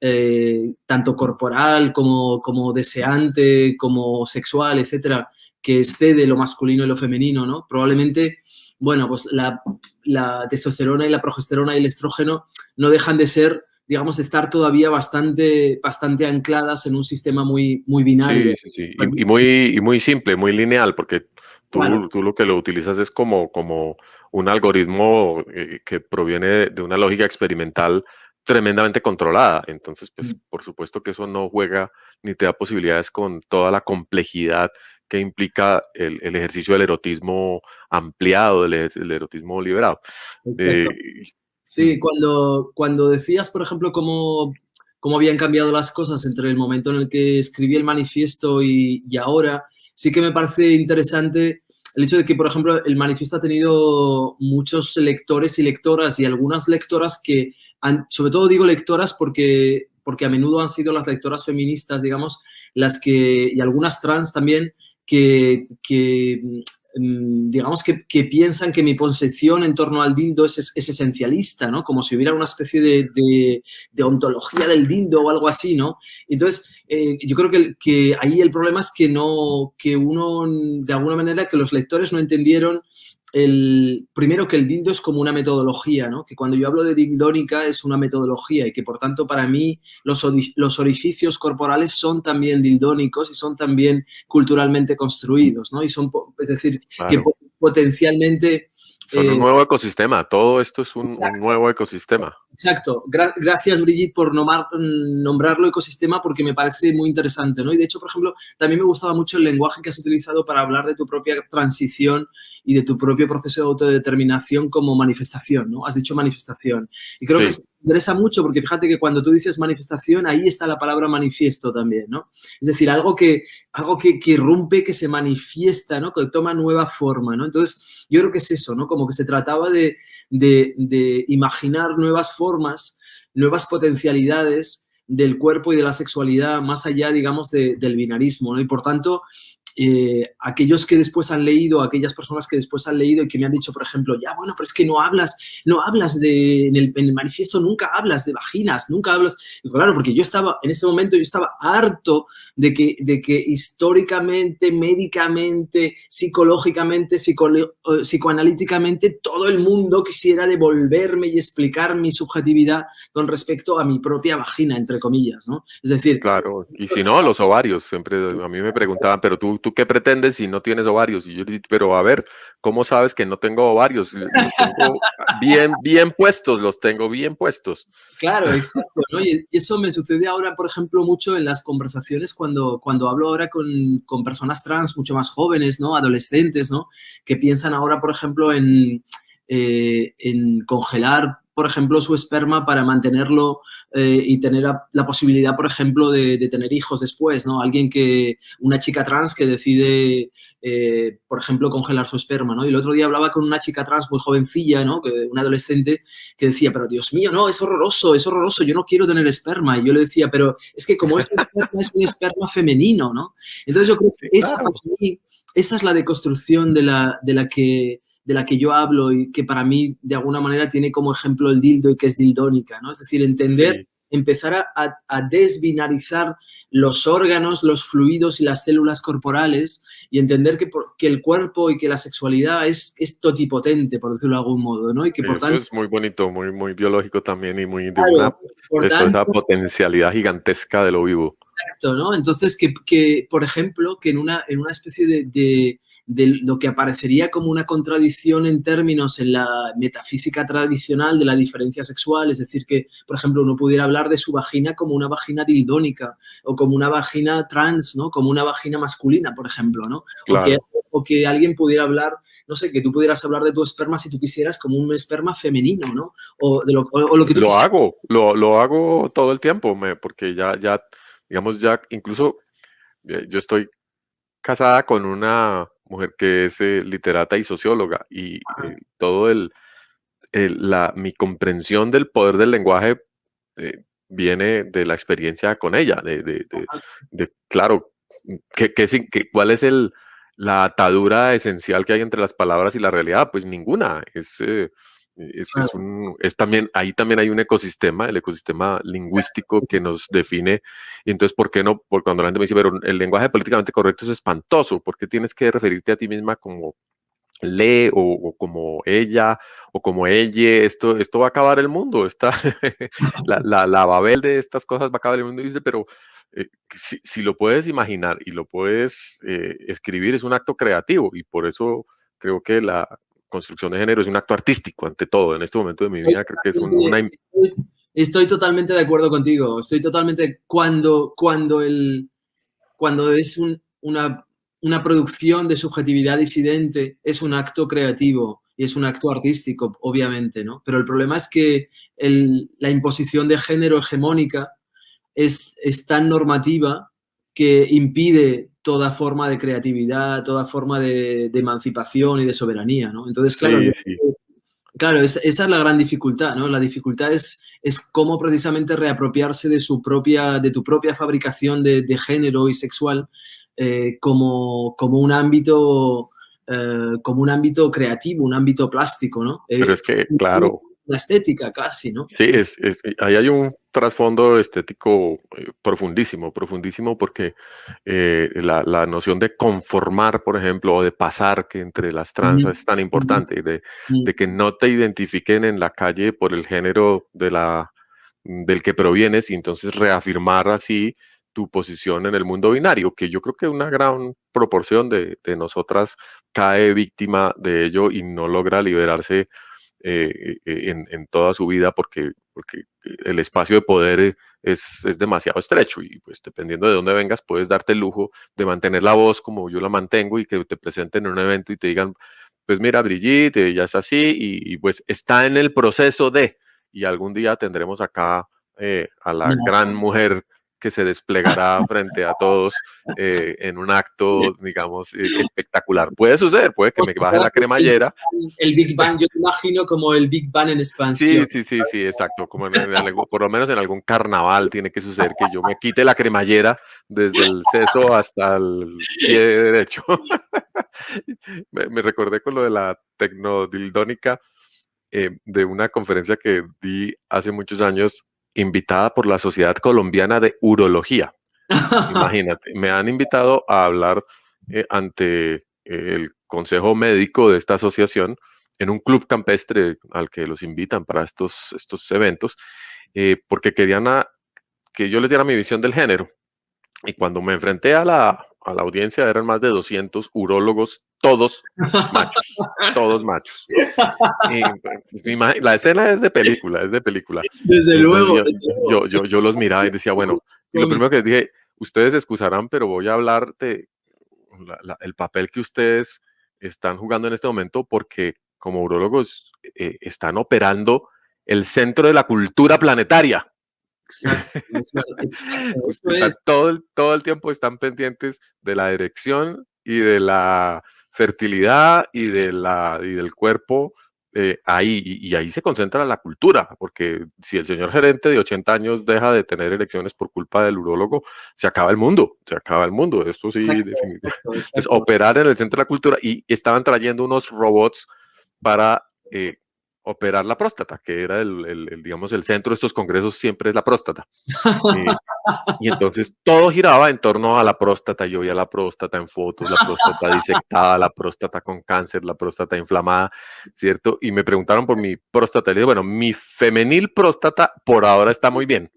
eh, tanto corporal como, como, deseante, como sexual, etcétera, que excede lo masculino y lo femenino, ¿no? Probablemente, bueno, pues la, la testosterona y la progesterona y el estrógeno no dejan de ser digamos, estar todavía bastante, bastante ancladas en un sistema muy, muy binario. Sí, sí. Y, muy, muy simple, muy lineal, porque tú, tú, lo que lo utilizas es como, como un algoritmo eh, que proviene de una lógica experimental tremendamente controlada. Entonces, pues, mm. por supuesto que eso no juega ni te da posibilidades con toda la complejidad que implica el, el ejercicio del erotismo ampliado, del, erotismo liberado. Sí, cuando, cuando decías, por ejemplo, cómo, cómo habían cambiado las cosas entre el momento en el que escribí el manifiesto y, y ahora, sí que me parece interesante el hecho de que, por ejemplo, el manifiesto ha tenido muchos lectores y lectoras y algunas lectoras que, han, sobre todo digo lectoras porque, porque a menudo han sido las lectoras feministas, digamos, las que, y algunas trans también, que, que digamos que, piensan que mi concepción en torno al dildo es, esencialista, ¿no? Como si hubiera una especie de, ontología del dildo o algo así, ¿no? Entonces, eh, yo creo que, que, ahí el problema es que no, que uno, de alguna manera, que los lectores no entendieron el, primero que el dildo es como una metodología, ¿no? Que cuando yo hablo de dildónica es una metodología y que por tanto para mí los, los orificios corporales son también dildónicos y son también culturalmente construidos, ¿no? Y son, es decir, que potencialmente son un eh, nuevo ecosistema, todo esto es un, nuevo ecosistema. Exacto. gracias, Brigitte, por nombrarlo ecosistema porque me parece muy interesante, ¿no? Y de hecho, por ejemplo, también me gustaba mucho el lenguaje que has utilizado para hablar de tu propia transición y de tu propio proceso de autodeterminación como manifestación, ¿no? Has dicho manifestación. Y creo que es interesa mucho porque fíjate que cuando tú dices manifestación, ahí está la palabra manifiesto también, ¿no? Es decir, algo que, algo que, que irrumpe, que se manifiesta, ¿no? Que toma nueva forma, ¿no? Entonces, yo creo que es eso, ¿no? Como que se trataba de, de, de imaginar nuevas formas, nuevas potencialidades del cuerpo y de la sexualidad más allá, digamos, del binarismo, ¿no? Y por tanto, eh, aquellos que después han leído, aquellas personas que después han leído y que me han dicho, por ejemplo, ya, bueno, pero es que no hablas, no hablas de, en el, manifiesto nunca hablas de vaginas, nunca hablas, claro, porque yo estaba, en ese momento yo estaba harto de que, de que históricamente, médicamente, psicológicamente, psicoanalíticamente, todo el mundo quisiera devolverme y explicar mi subjetividad con respecto a mi propia vagina, entre comillas, ¿no? Es decir... Claro, y si no, los ovarios, siempre a mí me preguntaban, pero tú ¿tú qué pretendes si no tienes ovarios? Y yo pero a ver, ¿cómo sabes que no tengo ovarios? Los tengo bien, bien puestos, los tengo bien puestos. Claro, exacto. ¿no? Y eso me sucede ahora, por ejemplo, mucho en las conversaciones cuando, cuando hablo ahora con, con personas trans mucho más jóvenes, ¿no? Adolescentes, ¿no? Que piensan ahora, por ejemplo, en, eh, en congelar por ejemplo, su esperma para mantenerlo eh, y tener la, posibilidad, por ejemplo, de, tener hijos después, ¿no? Alguien que, una chica trans que decide, eh, por ejemplo, congelar su esperma, ¿no? Y el otro día hablaba con una chica trans muy jovencilla, ¿no? Que, una adolescente que decía, pero Dios mío, no, es horroroso, es horroroso, yo no quiero tener esperma. Y yo le decía, pero es que como es un esperma, es un esperma femenino, ¿no? Entonces yo creo que esa, esa es la deconstrucción de la, de la que de la que yo hablo y que para mí de alguna manera tiene como ejemplo el dildo y que es dildónica, ¿no? Es decir, entender, empezar a, desbinarizar los órganos, los fluidos y las células corporales y entender que, que el cuerpo y que la sexualidad es, es totipotente, por decirlo de algún modo, ¿no? Y que por Eso es muy bonito, muy, muy biológico también y muy claro, esa potencialidad gigantesca de lo vivo. Exacto, ¿no? Entonces, que, que por ejemplo, que en una, en una especie de de lo que aparecería como una contradicción en términos en la metafísica tradicional de la diferencia sexual, es decir, que, por ejemplo, uno pudiera hablar de su vagina como una vagina dildónica o como una vagina trans, ¿no? Como una vagina masculina, por ejemplo, ¿no? O, que, alguien pudiera hablar no sé, que tú pudieras hablar de tu esperma si tú quisieras como un esperma femenino, ¿no? O, de lo, que Lo hago, lo, lo, hago todo el tiempo, me, porque ya, ya, digamos, ya incluso eh, yo estoy casada con una mujer que es eh, literata y socióloga y eh, todo el, la, mi comprensión del poder del lenguaje eh, viene de la experiencia con ella, de, de, de, claro, que, que, cuál es el, la atadura esencial que hay entre las palabras y la realidad, pues ninguna. Es, eh, es, un, es, también, ahí también hay un ecosistema, el ecosistema lingüístico que nos define. Y entonces, ¿por qué no? Porque cuando la gente me dice, pero el lenguaje políticamente correcto es espantoso, ¿por qué tienes que referirte a ti misma como lee o, como ella o como ella, esto, esto va a acabar el mundo, está la, la, la, Babel de estas cosas va a acabar el mundo y dice, pero eh, si, si, lo puedes imaginar y lo puedes eh, escribir es un acto creativo y por eso creo que la construcción de género es un acto artístico ante todo en este momento de mi vida, creo que es una... Estoy totalmente de acuerdo contigo, estoy totalmente, cuando, cuando, el, cuando es un, una una producción de subjetividad disidente es un acto creativo y es un acto artístico, obviamente, ¿no? Pero el problema es que la imposición de género hegemónica es, tan normativa que impide toda forma de creatividad, toda forma de, emancipación y de soberanía, ¿no? Entonces, claro, claro esa, es la gran dificultad, ¿no? La dificultad es, es cómo precisamente reapropiarse de, su propia, de tu propia fabricación de, de género y sexual eh, como, como, un ámbito, eh, como un ámbito creativo, un ámbito plástico, ¿no? Eh, Pero es que, claro. La estética casi, ¿no? Sí, es, es, ahí hay un trasfondo estético profundísimo, profundísimo, porque la, la, noción de conformar, por ejemplo, o de pasar, que entre las trans es tan importante, de, de, que no te identifiquen en la calle por el género de la, del que provienes y entonces reafirmar así tu posición en el mundo binario, que yo creo que una gran proporción de, nosotras cae víctima de ello y no logra liberarse eh, eh, en, toda su vida porque, porque el espacio de poder es, es, demasiado estrecho y pues dependiendo de dónde vengas puedes darte el lujo de mantener la voz como yo la mantengo y que te presenten en un evento y te digan, pues mira Brigitte, ya es así y, pues está en el proceso de y algún día tendremos acá eh, a la gran mujer que se desplegará frente a todos eh, en un acto, digamos, eh, espectacular. Puede suceder, puede que me baje la cremallera. El Big Bang, yo imagino como el Big Bang en expansión. Sí, sí, sí, sí, exacto. Como por lo menos en algún carnaval tiene que suceder que yo me quite la cremallera desde el seso hasta el pie derecho. me, me, recordé con lo de la tecnodildónica eh, de una conferencia que di hace muchos años invitada por la Sociedad Colombiana de Urología. Imagínate, me han invitado a hablar eh, ante el consejo médico de esta asociación en un club campestre al que los invitan para estos, estos eventos, eh, porque querían que yo les diera mi visión del género. Y cuando me enfrenté a la, a la audiencia eran más de 200 urólogos, todos machos, todos machos. Pues, la escena es de película, es de película. Desde luego. Yo, yo, yo, los miraba y decía, bueno, y lo primero que dije, ustedes excusarán, pero voy a hablar de el papel que ustedes están jugando en este momento porque como urólogos eh, están operando el centro de la cultura planetaria. Exacto. todo, el, todo el tiempo están pendientes de la dirección y de la fertilidad y, de la, y del cuerpo eh, ahí, y, ahí se concentra la cultura, porque si el señor gerente de 80 años deja de tener elecciones por culpa del urólogo, se acaba el mundo, se acaba el mundo, esto sí, definitivamente. Es operar en el centro de la cultura y estaban trayendo unos robots para eh, operar la próstata, que era el, digamos, el centro de estos congresos siempre es la próstata. Eh, y entonces todo giraba en torno a la próstata. Yo veía la próstata en fotos, la próstata disectada, la próstata con cáncer, la próstata inflamada, ¿cierto? Y me preguntaron por mi próstata. Le dije, bueno, mi femenil próstata por ahora está muy bien.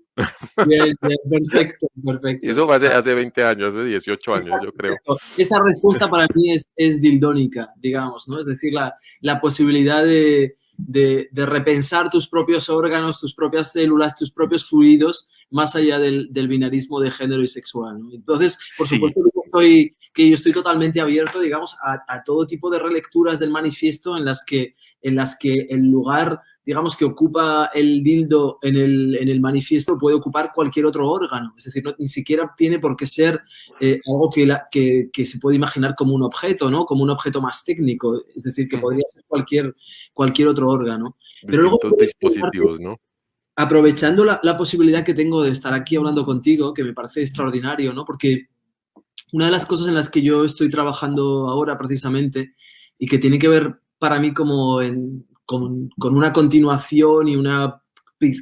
Bien, perfecto, perfecto. Y eso fue hace, hace 20 años, hace 18 años, yo creo. Esa respuesta para mí es, es dildónica, digamos, ¿no? Es decir, la, la posibilidad de, de, repensar tus propios órganos, tus propias células, tus propios fluidos, más allá del, binarismo de género y sexual. Entonces, por supuesto que yo, estoy, que yo estoy totalmente abierto, digamos, a, a, todo tipo de relecturas del manifiesto en las que, en las que el lugar digamos, que ocupa el dildo en el, en el manifiesto puede ocupar cualquier otro órgano. Es decir, ni siquiera tiene por qué ser eh, algo que, la, que, que, se puede imaginar como un objeto, ¿no? Como un objeto más técnico. Es decir, que podría ser cualquier, cualquier otro órgano. Pero luego, dispositivos, ¿no? Aprovechando la, la, posibilidad que tengo de estar aquí hablando contigo, que me parece extraordinario, ¿no? Porque una de las cosas en las que yo estoy trabajando ahora precisamente y que tiene que ver para mí como con, una continuación y una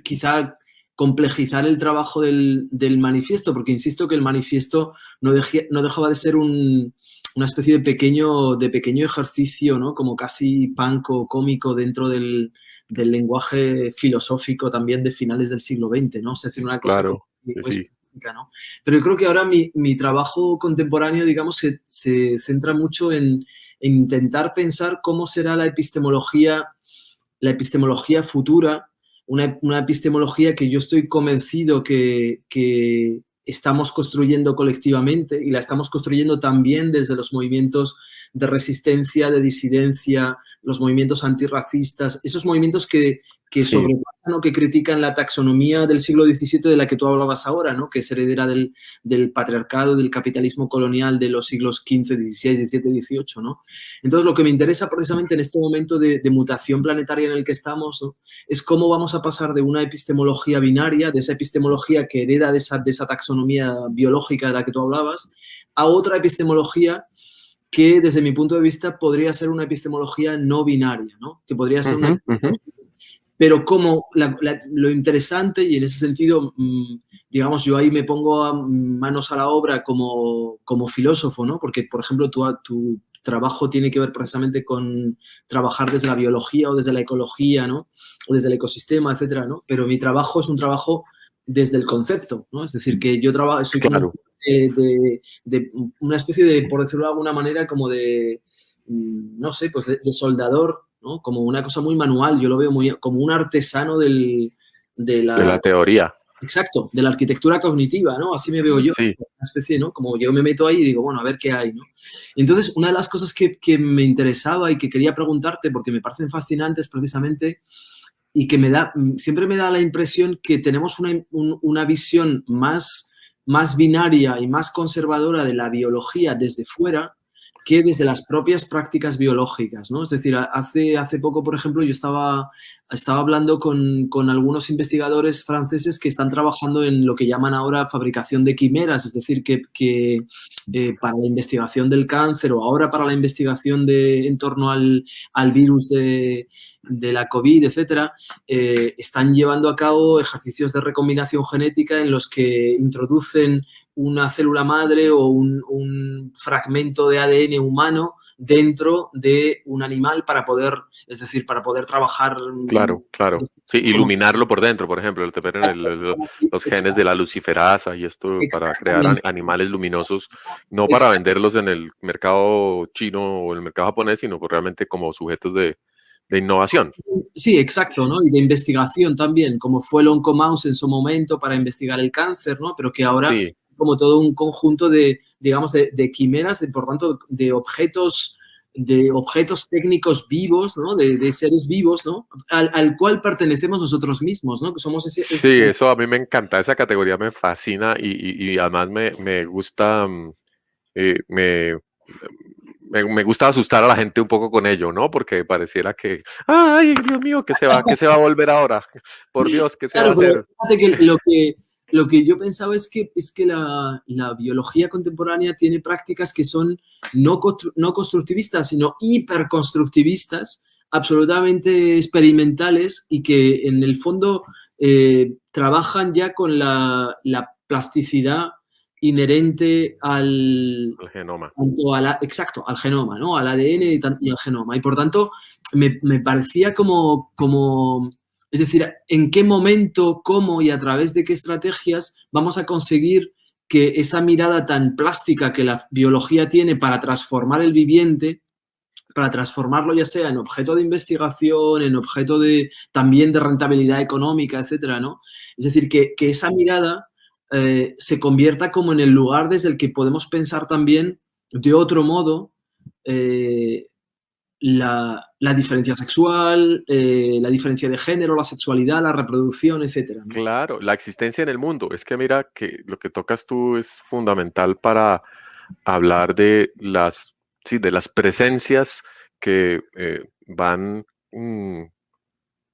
quizá complejizar el trabajo del, manifiesto, porque insisto que el manifiesto no, no dejaba de ser una especie de pequeño, de pequeño ejercicio, ¿no? como casi punk o cómico dentro del, lenguaje filosófico también de finales del siglo XX, ¿no? Es decir, una cosa claro, pero yo creo que ahora mi, trabajo contemporáneo, digamos, se, centra mucho en, intentar pensar cómo será la epistemología, la epistemología futura, una, epistemología que yo estoy convencido que, que, estamos construyendo colectivamente y la estamos construyendo también desde los movimientos de resistencia, de disidencia, los movimientos antirracistas, esos movimientos que, que sobrepasan o que critican la taxonomía del siglo XVII de la que tú hablabas ahora, ¿no? que es heredera del, patriarcado, del capitalismo colonial de los siglos XV, XVI, XVII, XVIII. ¿no? Entonces, lo que me interesa precisamente en este momento de, mutación planetaria en el que estamos es cómo vamos a pasar de una epistemología binaria, de esa epistemología que hereda de esa, taxonomía biológica de la que tú hablabas, a otra epistemología que desde mi punto de vista podría ser una epistemología no binaria, ¿no? que podría ser pero como lo interesante, y en ese sentido, mm, digamos, yo ahí me pongo manos a la obra como, como filósofo, ¿no? Porque, por ejemplo, tu, tu trabajo tiene que ver precisamente con trabajar desde la biología o desde la ecología, ¿no? O desde el ecosistema, etcétera, ¿no? Pero mi trabajo es un trabajo desde el concepto, ¿no? Es decir, que yo trabajo, soy claro. de, de, una especie de, por decirlo de alguna manera, como de, mm, no sé, pues de soldador como una cosa muy manual, yo lo veo muy como un artesano del, de, la, teoría. Exacto, de la arquitectura cognitiva, ¿no? Así me veo yo, una especie, ¿no? Como yo me meto ahí y digo, bueno, a ver qué hay, ¿no? Entonces, una de las cosas que, me interesaba y que quería preguntarte, porque me parecen fascinantes precisamente, y que me da, siempre me da la impresión que tenemos una, una visión más, más binaria y más conservadora de la biología desde fuera, que desde las propias prácticas biológicas, ¿no? Es decir, hace, hace poco, por ejemplo, yo estaba, estaba hablando con, algunos investigadores franceses que están trabajando en lo que llaman ahora fabricación de quimeras, es decir, que, eh, para la investigación del cáncer o ahora para la investigación de, en torno al, virus de, la COVID, etcétera, eh, están llevando a cabo ejercicios de recombinación genética en los que introducen una célula madre o un, fragmento de ADN humano dentro de un animal para poder, es decir, para poder trabajar. Claro, claro. Sí, iluminarlo por dentro, por ejemplo, el, los genes de la luciferasa y esto para crear animales luminosos, no para venderlos en el mercado chino o el mercado japonés, sino realmente como sujetos de, innovación. Sí, exacto, ¿no? Y de investigación también, como fue el Oncomouse en su momento para investigar el cáncer, ¿no? Pero que ahora como todo un conjunto de, digamos, de, quimeras, de, por tanto, de objetos de objetos técnicos vivos, ¿no? De, seres vivos, ¿no? Al, cual pertenecemos nosotros mismos, ¿no? Que somos ese, Sí, eso a mí me encanta, esa categoría me fascina y, además me, gusta, mm, eh, me, me, gusta asustar a la gente un poco con ello, ¿no? Porque pareciera que, ay, Dios mío, ¿qué se va, qué se va a volver ahora? Por Dios, ¿qué se va a hacer? que lo que lo que yo pensaba es que, es que la, biología contemporánea tiene prácticas que son no, no constructivistas, sino hiperconstructivistas, absolutamente experimentales y que en el fondo eh, trabajan ya con la, plasticidad inherente al, genoma. exacto, al genoma, ¿no? Al ADN y, al genoma. Y por tanto, me, me parecía como, como es decir, en qué momento, cómo y a través de qué estrategias vamos a conseguir que esa mirada tan plástica que la biología tiene para transformar el viviente, para transformarlo ya sea en objeto de investigación, en objeto de también de rentabilidad económica, etcétera, ¿no? Es decir, que, esa mirada eh, se convierta como en el lugar desde el que podemos pensar también de otro modo eh, la, diferencia sexual, eh, la diferencia de género, la sexualidad, la reproducción, etcétera. Claro, la existencia en el mundo. Es que mira que lo que tocas tú es fundamental para hablar de las, sí, de las presencias que eh, van mm,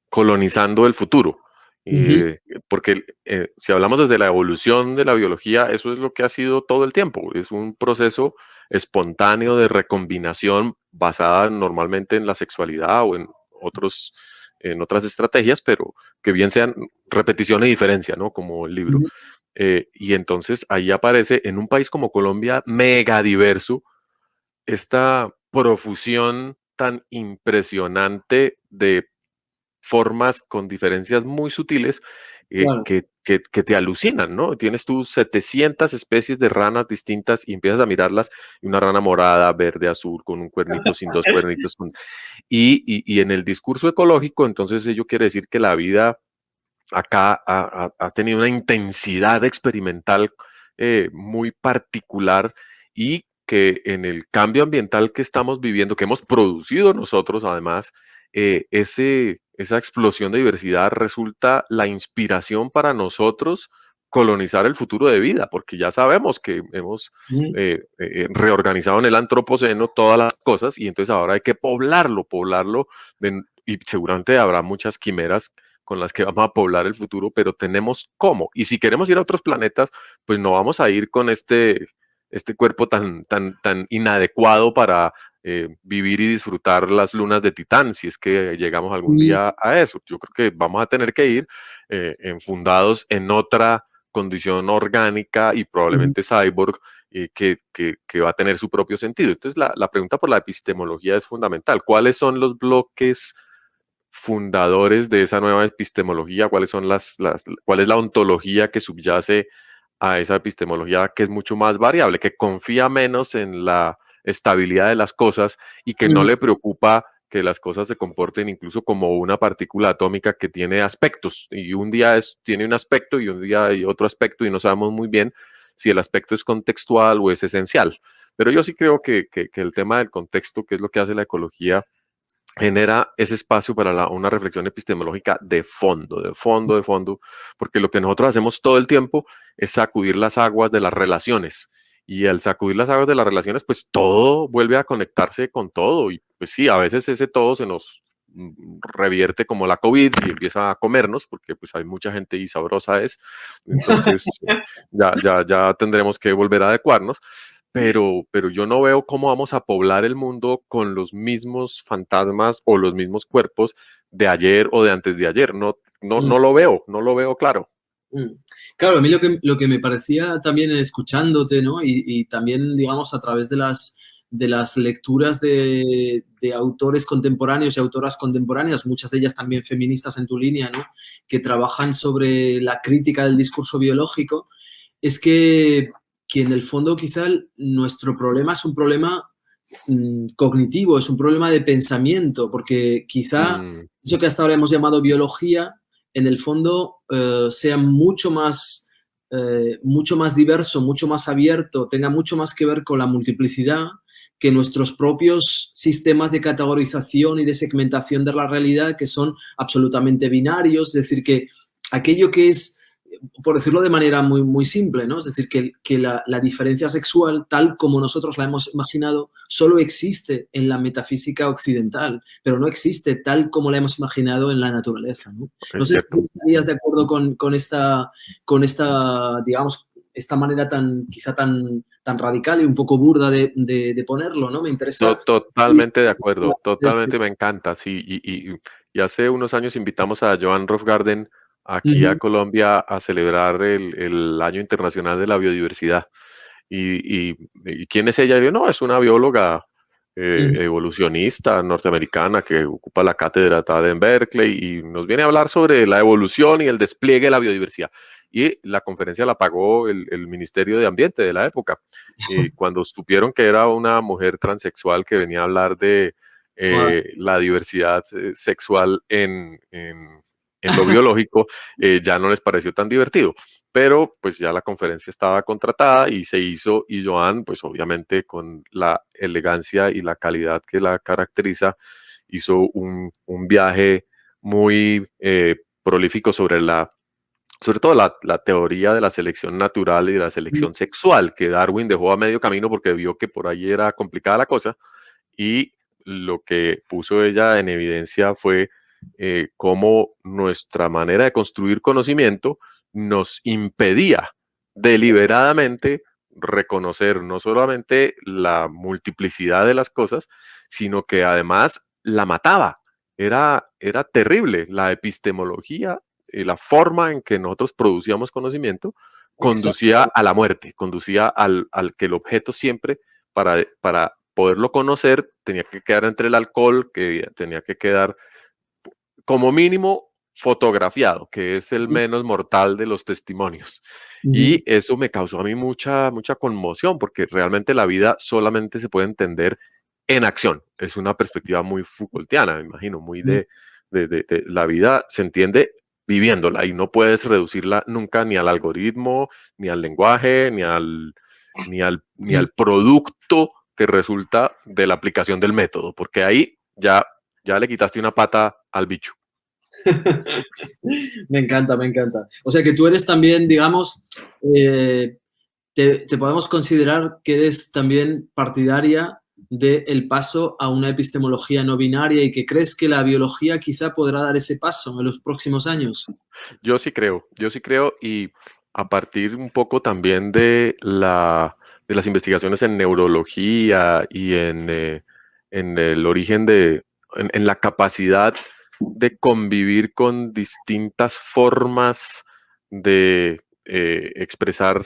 colonizando el futuro Eh, porque eh, si hablamos desde la evolución de la biología, eso es lo que ha sido todo el tiempo. Es un proceso espontáneo de recombinación basada normalmente en la sexualidad o en, otros, en otras estrategias, pero que bien sean repetición y diferencia, ¿no? Como el libro. Eh, y entonces ahí aparece en un país como Colombia, mega diverso, esta profusión tan impresionante de formas con diferencias muy sutiles eh, que, que, te alucinan, ¿no? Tienes tú 700 especies de ranas distintas y empiezas a mirarlas, y una rana morada, verde, azul, con un cuernito, sin dos cuernitos. Y, y, y, en el discurso ecológico, entonces ello quiere decir que la vida acá ha, ha, tenido una intensidad experimental eh, muy particular y que en el cambio ambiental que estamos viviendo, que hemos producido nosotros además, eh, ese, esa explosión de diversidad resulta la inspiración para nosotros colonizar el futuro de vida, porque ya sabemos que hemos eh, eh, reorganizado en el antropoceno todas las cosas y entonces ahora hay que poblarlo, poblarlo, y seguramente habrá muchas quimeras con las que vamos a poblar el futuro, pero tenemos cómo. Y si queremos ir a otros planetas, pues no vamos a ir con este, este cuerpo tan, tan, tan inadecuado para eh, vivir y disfrutar las lunas de Titán, si es que llegamos algún día a eso. Yo creo que vamos a tener que ir eh, enfundados en otra condición orgánica y probablemente cyborg eh, que, que, va a tener su propio sentido. Entonces, la, la, pregunta por la epistemología es fundamental. ¿Cuáles son los bloques fundadores de esa nueva epistemología? ¿Cuáles son las, las, ¿Cuál es la ontología que subyace a esa epistemología que es mucho más variable, que confía menos en la estabilidad de las cosas y que no le preocupa que las cosas se comporten incluso como una partícula atómica que tiene aspectos y un día es, tiene un aspecto y un día hay otro aspecto y no sabemos muy bien si el aspecto es contextual o es esencial. Pero yo sí creo que, que, el tema del contexto, que es lo que hace la ecología, genera ese espacio para una reflexión epistemológica de fondo, de fondo, de fondo, porque lo que nosotros hacemos todo el tiempo es sacudir las aguas de las relaciones y al sacudir las aguas de las relaciones, pues todo vuelve a conectarse con todo. Y pues sí, a veces ese todo se nos mm, revierte como la COVID y empieza a comernos, porque pues hay mucha gente y sabrosa es. Entonces ya, ya, ya tendremos que volver a adecuarnos. Pero, pero yo no veo cómo vamos a poblar el mundo con los mismos fantasmas o los mismos cuerpos de ayer o de antes de ayer. No, no, no lo veo, no lo veo claro. Mm. Claro, a mí lo que, lo que me parecía también escuchándote, ¿no? Y, también, digamos, a través de las, de las lecturas de, autores contemporáneos y autoras contemporáneas, muchas de ellas también feministas en tu línea, ¿no? Que trabajan sobre la crítica del discurso biológico, es que, que en el fondo quizá nuestro problema es un problema mm, cognitivo, es un problema de pensamiento, porque quizá mm. eso que hasta ahora hemos llamado biología en el fondo eh, sea mucho más, eh, mucho más diverso, mucho más abierto, tenga mucho más que ver con la multiplicidad que nuestros propios sistemas de categorización y de segmentación de la realidad que son absolutamente binarios, es decir, que aquello que es por decirlo de manera muy, muy simple, ¿no? Es decir, que, que la, la, diferencia sexual, tal como nosotros la hemos imaginado, solo existe en la metafísica occidental, pero no existe tal como la hemos imaginado en la naturaleza, ¿no? No sé si estarías de acuerdo con, con, esta, con esta, digamos, esta manera tan, quizá tan, tan radical y un poco burda de, de, ponerlo, ¿no? Me interesa. totalmente de acuerdo, totalmente me encanta, sí. Y, y, y hace unos años invitamos a Joan Rofgarden aquí a Colombia a celebrar el, el, Año Internacional de la Biodiversidad. Y, y, quién es ella? no, es una bióloga eh, evolucionista norteamericana que ocupa la cátedra en Berkeley y nos viene a hablar sobre la evolución y el despliegue de la biodiversidad. Y la conferencia la pagó el, el Ministerio de Ambiente de la época. Y cuando supieron que era una mujer transexual que venía a hablar de eh, la diversidad eh, sexual en, en en lo biológico, eh, ya no les pareció tan divertido. Pero pues ya la conferencia estaba contratada y se hizo y Joan, pues obviamente con la elegancia y la calidad que la caracteriza, hizo un, un viaje muy eh, prolífico sobre la sobre todo la, la, teoría de la selección natural y de la selección sexual, que Darwin dejó a medio camino porque vio que por ahí era complicada la cosa, y lo que puso ella en evidencia fue eh, cómo nuestra manera de construir conocimiento nos impedía deliberadamente reconocer no solamente la multiplicidad de las cosas, sino que además la mataba. Era, era terrible la epistemología y la forma en que nosotros producíamos conocimiento conducía a la muerte, conducía al, que el objeto siempre para, para poderlo conocer tenía que quedar entre el alcohol, que tenía que quedar como mínimo fotografiado, que es el menos mortal de los testimonios. Y eso me causó a mí mucha, mucha conmoción, porque realmente la vida solamente se puede entender en acción. Es una perspectiva muy Foucaultiana, me imagino, muy de, de, la vida se entiende viviéndola y no puedes reducirla nunca ni al algoritmo, ni al lenguaje, ni al, ni al, ni al producto que resulta de la aplicación del método, porque ahí ya, ya le quitaste una pata al bicho. me encanta, me encanta. O sea que tú eres también, digamos, eh, te, podemos considerar que eres también partidaria del paso a una epistemología no binaria y que crees que la biología quizá podrá dar ese paso en los próximos años. Yo sí creo, yo sí creo y a partir un poco también de, la, de las investigaciones en neurología y en, eh, en el origen de, en la capacidad de convivir con distintas formas de eh, expresar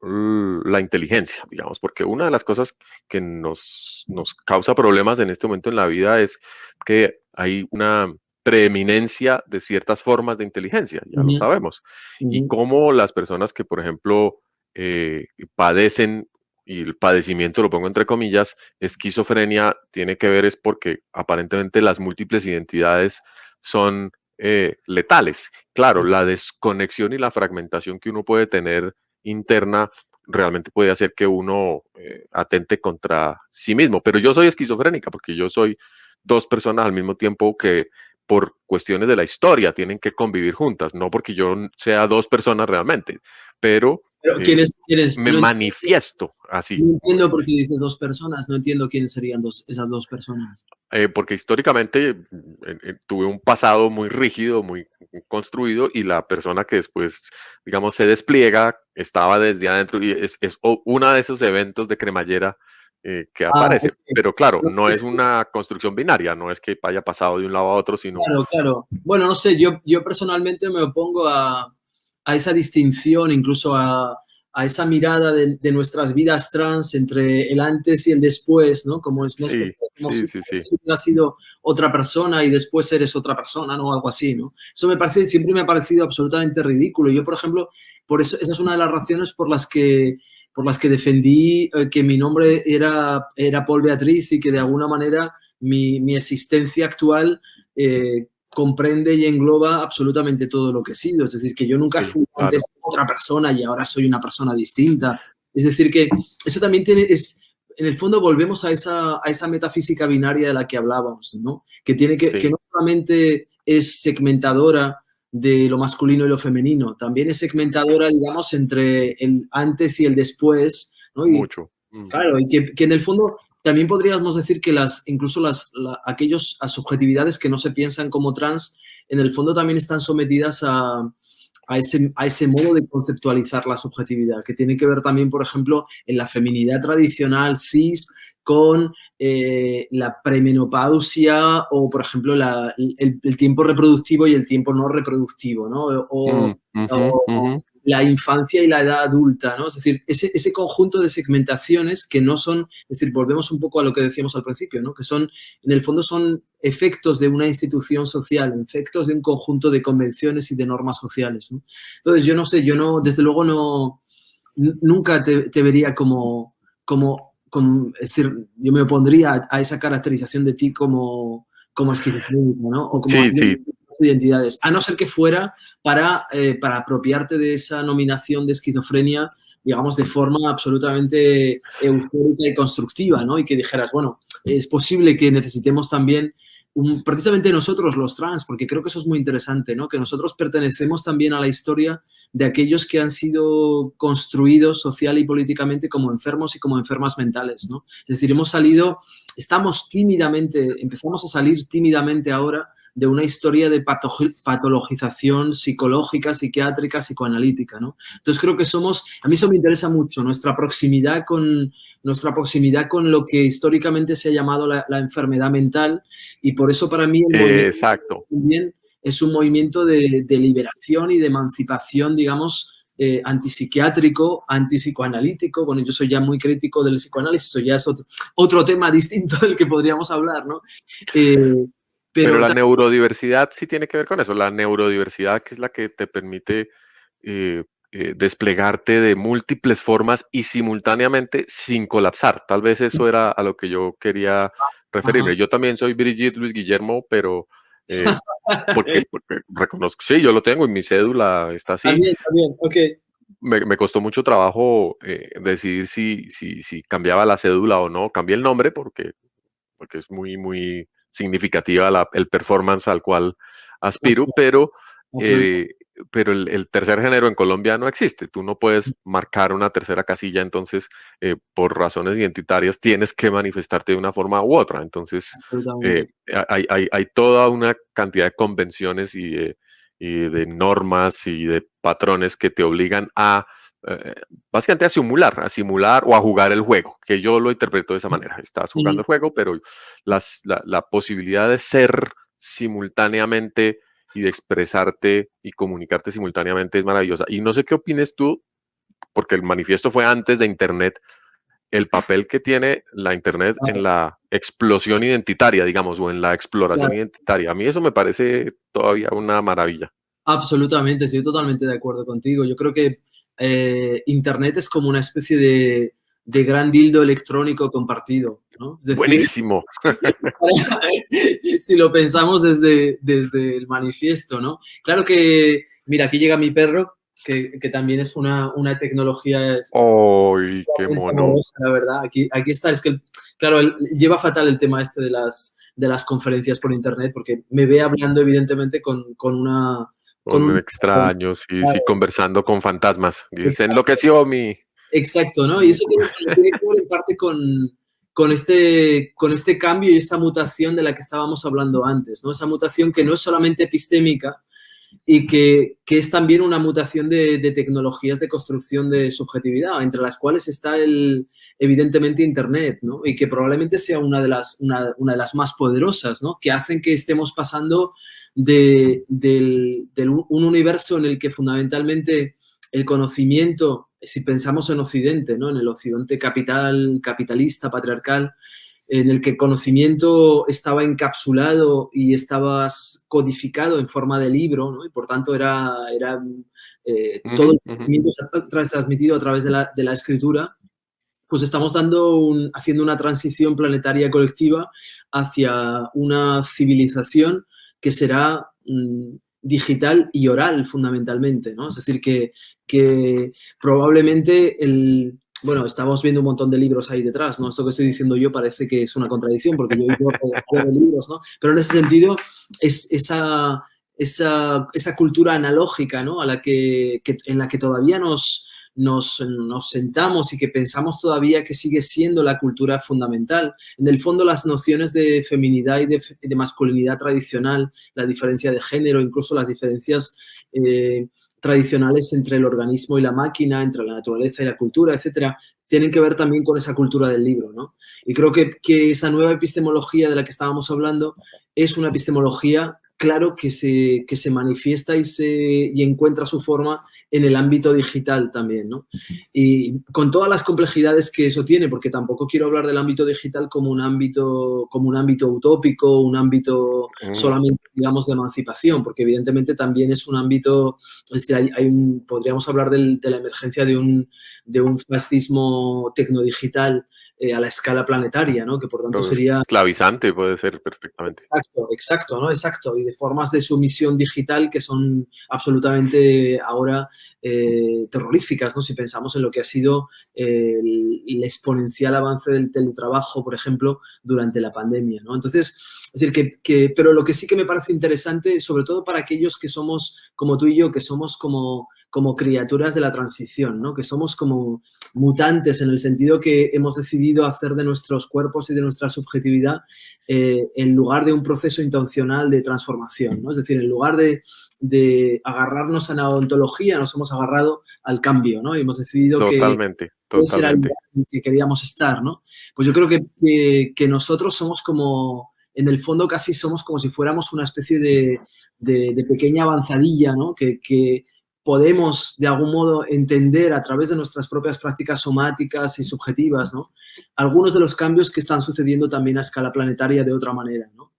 la inteligencia, digamos, porque una de las cosas que nos, nos causa problemas en este momento en la vida es que hay una preeminencia de ciertas formas de inteligencia, ya lo sabemos, y cómo las personas que, por ejemplo, eh, padecen y el padecimiento, lo pongo entre comillas, esquizofrenia tiene que ver es porque aparentemente las múltiples identidades son eh, letales. Claro, la desconexión y la fragmentación que uno puede tener interna realmente puede hacer que uno eh, atente contra sí mismo. Pero yo soy esquizofrénica porque yo soy dos personas al mismo tiempo que por cuestiones de la historia tienen que convivir juntas, no porque yo sea dos personas realmente, pero pero ¿quiénes, me manifiesto así. No entiendo por qué dices dos personas, no entiendo quiénes serían dos, esas dos personas. Eh, porque históricamente eh, eh, tuve un pasado muy rígido, muy construido, y la persona que después, digamos, se despliega estaba desde adentro, y es, es uno de esos eventos de cremallera que ah, aparece. Pero claro, no es una construcción binaria, no es que haya pasado de un lado a otro, sino... Claro, claro. Bueno, no sé, yo, yo personalmente me opongo a a esa distinción, incluso a, esa mirada de, nuestras vidas trans entre el antes y el después, ¿no? Como es como si ha sido otra persona y después eres otra persona, ¿no? Algo así, ¿no? Eso me parece, siempre me ha parecido absolutamente ridículo. Yo, por ejemplo, por eso, esa es una de las razones por las que por las que defendí eh, que mi nombre era, era Paul Beatriz y que de alguna manera mi, existencia actual eh, comprende y engloba absolutamente todo lo que he sido. Es decir, que yo nunca fui antes otra persona y ahora soy una persona distinta. Es decir, que eso también tiene, es, en el fondo volvemos a esa, a esa metafísica binaria de la que hablábamos, ¿no? Que, tiene que, que no solamente es segmentadora de lo masculino y lo femenino, también es segmentadora, digamos, entre el antes y el después, ¿no? Mucho. Claro, y que, que en el fondo también podríamos decir que las, incluso las, aquellos a subjetividades que no se piensan como trans, en el fondo también están sometidas a, a, ese, a ese modo de conceptualizar la subjetividad, que tiene que ver también, por ejemplo, en la feminidad tradicional cis con eh, la premenopausia o, por ejemplo, el, tiempo reproductivo y el tiempo no reproductivo, ¿no? O, mm, la infancia y la edad adulta, ¿no? Es decir, ese, ese, conjunto de segmentaciones que no son, es decir, volvemos un poco a lo que decíamos al principio, ¿no? Que son, en el fondo son efectos de una institución social, efectos de un conjunto de convenciones y de normas sociales, ¿no? Entonces, yo no sé, yo no, desde luego no, nunca te, vería como, como, es decir, yo me opondría a, esa caracterización de ti como, como esquizofrénico, ¿no? O como sí, sí identidades, a no ser que fuera para, eh, para apropiarte de esa nominación de esquizofrenia, digamos, de forma absolutamente eufórica y constructiva, ¿no? Y que dijeras, bueno, es posible que necesitemos también precisamente nosotros los trans, porque creo que eso es muy interesante, ¿no? Que nosotros pertenecemos también a la historia de aquellos que han sido construidos social y políticamente como enfermos y como enfermas mentales, ¿no? Es decir, hemos salido, estamos tímidamente, empezamos a salir tímidamente ahora de una historia de patologización psicológica, psiquiátrica, psicoanalítica, ¿no? Entonces creo que somos, a mí eso me interesa mucho, nuestra proximidad con, nuestra proximidad con lo que históricamente se ha llamado la, enfermedad mental y por eso para mí el Exacto. también es un movimiento de, liberación y de emancipación, digamos, eh, antipsiquiátrico, antipsicoanalítico. Bueno, yo soy ya muy crítico del psicoanálisis, eso ya es otro, tema distinto del que podríamos hablar, ¿no? Eh, pero, la neurodiversidad sí tiene que ver con eso, la neurodiversidad que es la que te permite eh, eh, desplegarte de múltiples formas y simultáneamente sin colapsar. Tal vez eso era a lo que yo quería referirme. Yo también soy Brigitte Luis Guillermo, pero eh, porque, reconozco, sí, yo lo tengo y mi cédula está así. También, también, ok. Me, costó mucho trabajo decidir si, si, si, cambiaba la cédula o no. Cambié el nombre porque, porque es muy, muy significativa la, el performance al cual aspiro, pero, eh, pero el, tercer género en Colombia no existe. Tú no puedes marcar una tercera casilla, entonces eh, por razones identitarias tienes que manifestarte de una forma u otra. Entonces eh, hay, hay, hay, toda una cantidad de convenciones y y de normas y de patrones que te obligan a eh, básicamente a simular, a simular o a jugar el juego, que yo lo interpreto de esa manera. Estás jugando el juego, pero las, la, posibilidad de ser simultáneamente y de expresarte y comunicarte simultáneamente es maravillosa. Y no sé qué opines tú, porque el manifiesto fue antes de Internet, el papel que tiene la Internet en la explosión identitaria, digamos, o en la exploración identitaria. A mí eso me parece todavía una maravilla. Absolutamente, estoy totalmente de acuerdo contigo. Yo creo que eh, Internet es como una especie de, gran dildo electrónico compartido. ¿no? Buenísimo. si lo pensamos desde, desde el manifiesto, ¿no? Claro que, mira, aquí llega mi perro, que, también es una, tecnología... ¡Ay, qué mono! La verdad, aquí, aquí está, es que, claro, lleva fatal el tema este de las, de las conferencias por Internet, porque me ve hablando, evidentemente, con una con, extraños y sí, conversando con fantasmas. Y se enloqueció mi... Exacto, ¿no? Y eso tiene, que ver en parte con, con, este, con este cambio y esta mutación de la que estábamos hablando antes, ¿no? Esa mutación que no es solamente epistémica y que, que es también una mutación de, de, tecnologías de construcción de subjetividad, entre las cuales está el, evidentemente Internet, ¿no? Y que probablemente sea una de las, una, una de las más poderosas, ¿no? Que hacen que estemos pasando de, un universo en el que fundamentalmente el conocimiento, si pensamos en Occidente, ¿no? en el Occidente capital, capitalista, patriarcal, en el que el conocimiento estaba encapsulado y estaba codificado en forma de libro, ¿no? y por tanto era, era eh, todo el conocimiento transmitido a través de la, de la escritura, pues estamos dando haciendo una transición planetaria colectiva hacia una civilización que será mm, digital y oral fundamentalmente, ¿no? Es decir, que, que probablemente el, bueno, estamos viendo un montón de libros ahí detrás, ¿no? Esto que estoy diciendo yo parece que es una contradicción porque yo digo de libros, ¿no? Pero en ese sentido es esa, esa, esa cultura analógica, ¿no? A la que, en la que todavía nos, nos, sentamos y que pensamos todavía que sigue siendo la cultura fundamental. En el fondo, las nociones de feminidad y de, masculinidad tradicional, la diferencia de género, incluso las diferencias eh, tradicionales entre el organismo y la máquina, entre la naturaleza y la cultura, etcétera, tienen que ver también con esa cultura del libro, ¿no? Y creo que, esa nueva epistemología de la que estábamos hablando es una epistemología, claro, que se, que se manifiesta y, se, y encuentra su forma en el ámbito digital también, ¿no? Y con todas las complejidades que eso tiene, porque tampoco quiero hablar del ámbito digital como un ámbito, como un ámbito utópico, un ámbito solamente, digamos, de emancipación, porque evidentemente también es un ámbito, hay, podríamos hablar de la emergencia de un, de un fascismo tecnodigital eh, a la escala planetaria, ¿no? Que por tanto sería... Esclavizante puede ser perfectamente. Exacto, exacto, ¿no? Exacto. Y de formas de sumisión digital que son absolutamente ahora eh, terroríficas, ¿no? Si pensamos en lo que ha sido eh, el, exponencial avance del teletrabajo, por ejemplo, durante la pandemia, ¿no? Entonces, es decir, que, que, pero lo que sí que me parece interesante, sobre todo para aquellos que somos, como tú y yo, que somos como como criaturas de la transición, ¿no? Que somos como mutantes en el sentido que hemos decidido hacer de nuestros cuerpos y de nuestra subjetividad eh, en lugar de un proceso intencional de transformación, ¿no? Es decir, en lugar de, agarrarnos a la ontología, nos hemos agarrado al cambio, ¿no? Y hemos decidido totalmente, que ese era el lugar en que queríamos estar, ¿no? Pues yo creo que, que, nosotros somos como, en el fondo casi somos como si fuéramos una especie de, de, pequeña avanzadilla, ¿no? Que, que podemos de algún modo entender a través de nuestras propias prácticas somáticas y subjetivas, ¿no? Algunos de los cambios que están sucediendo también a escala planetaria de otra manera, ¿no?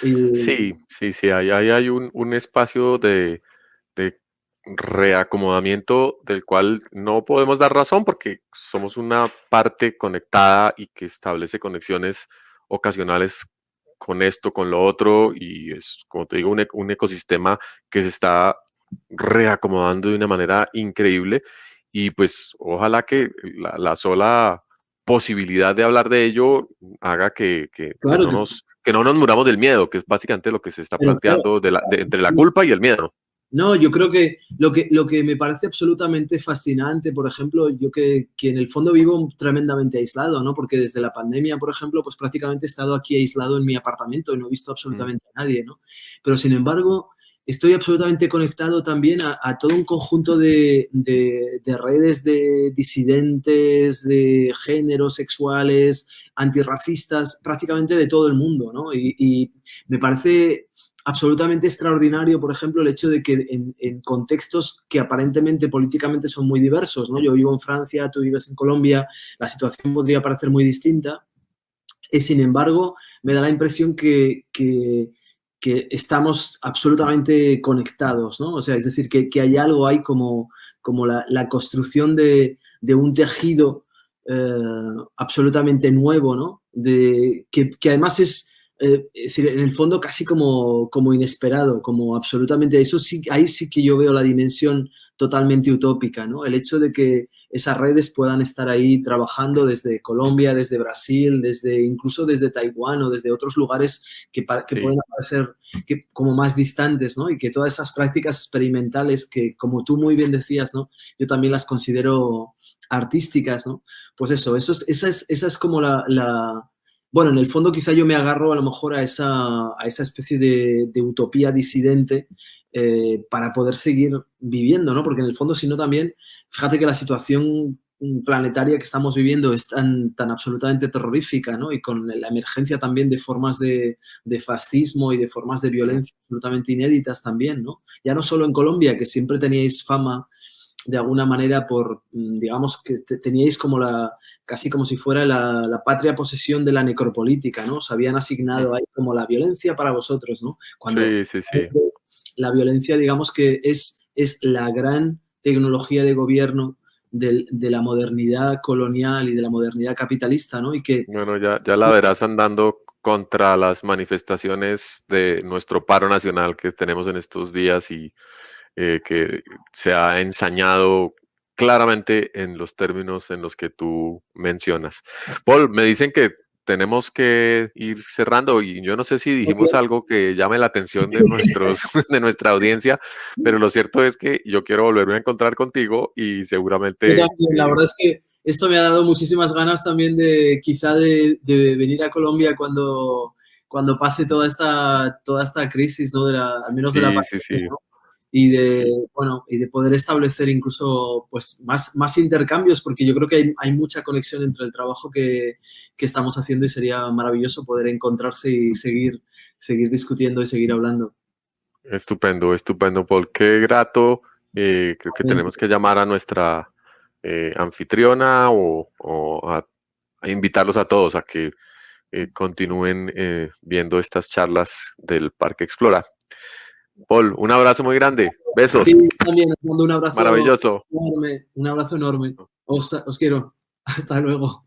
Sí, sí, sí, ahí, hay un, espacio de, reacomodamiento del cual no podemos dar razón porque somos una parte conectada y que establece conexiones ocasionales con esto, con lo otro, y es, como te digo, un, un ecosistema que se está reacomodando de una manera increíble y pues ojalá que la, sola posibilidad de hablar de ello haga que, que, no, nos, que no nos muramos del miedo, que es básicamente lo que se está planteando de la, entre la culpa y el miedo. No, yo creo que lo, que lo que me parece absolutamente fascinante, por ejemplo, yo que, que, en el fondo vivo tremendamente aislado, ¿no? Porque desde la pandemia, por ejemplo, pues prácticamente he estado aquí aislado en mi apartamento y no he visto mm. absolutamente a nadie, ¿no? Pero sin embargo, estoy absolutamente conectado también a, todo un conjunto de, redes de disidentes, de géneros sexuales, antirracistas, prácticamente de todo el mundo, ¿no? Y, me parece absolutamente extraordinario, por ejemplo, el hecho de que en, contextos que aparentemente políticamente son muy diversos, ¿no? Yo vivo en Francia, tú vives en Colombia, la situación podría parecer muy distinta, y sin embargo, me da la impresión que estamos absolutamente conectados, ¿no? O sea, es decir, que, hay algo ahí como, como la, construcción de, un tejido eh, absolutamente nuevo, ¿no? De, que, además es, eh, decir, en el fondo casi como, como inesperado, como absolutamente, eso sí, ahí sí que yo veo la dimensión totalmente utópica, ¿no? El hecho de que esas redes puedan estar ahí trabajando desde Colombia, desde Brasil, desde incluso desde Taiwán o desde otros lugares que, que pueden parecer que, como más distantes, ¿no? Y que todas esas prácticas experimentales que, como tú muy bien decías, ¿no? Yo también las considero artísticas, ¿no? Pues eso, eso es, esa, es, esa es como la, Bueno, en el fondo quizá yo me agarro a lo mejor a esa, a esa especie de, de utopía disidente eh, para poder seguir viviendo, ¿no? Porque en el fondo, si no también, fíjate que la situación planetaria que estamos viviendo es tan, tan absolutamente terrorífica, ¿no? Y con la emergencia también de formas de, fascismo y de formas de violencia absolutamente inéditas también, ¿no? Ya no solo en Colombia, que siempre teníais fama de alguna manera por, mm, digamos, que teníais como la, casi como si fuera la, patria posesión de la necropolítica, ¿no? Os habían asignado ahí como la violencia para vosotros, ¿no? Cuando sí, sí, sí la violencia, digamos que es, es la gran tecnología de gobierno de, la modernidad colonial y de la modernidad capitalista, ¿no? Y que... Bueno, ya, ya la verás andando contra las manifestaciones de nuestro paro nacional que tenemos en estos días y eh, que se ha ensañado claramente en los términos en los que tú mencionas. Paul, me dicen que tenemos que ir cerrando y yo no sé si dijimos algo que llame la atención de, nuestros, de nuestra audiencia, pero lo cierto es que yo quiero volverme a encontrar contigo y seguramente... la verdad es que esto me ha dado muchísimas ganas también de quizá de, venir a Colombia cuando, cuando pase toda esta, toda esta crisis, ¿no? De al menos de la y de, bueno, y de poder establecer incluso pues, más, más intercambios, porque yo creo que hay, hay mucha conexión entre el trabajo que, que, estamos haciendo y sería maravilloso poder encontrarse y seguir, seguir discutiendo y seguir hablando. Estupendo, estupendo, Paul. Qué grato. Eh, creo que tenemos que llamar a nuestra eh, anfitriona o, o a, invitarlos a todos a que eh, continúen viendo estas charlas del Parque Explora. Paul, un abrazo muy grande. Besos. Sí, también os mando un abrazo. Maravilloso. Enorme, un abrazo enorme. Os, os quiero. Hasta luego.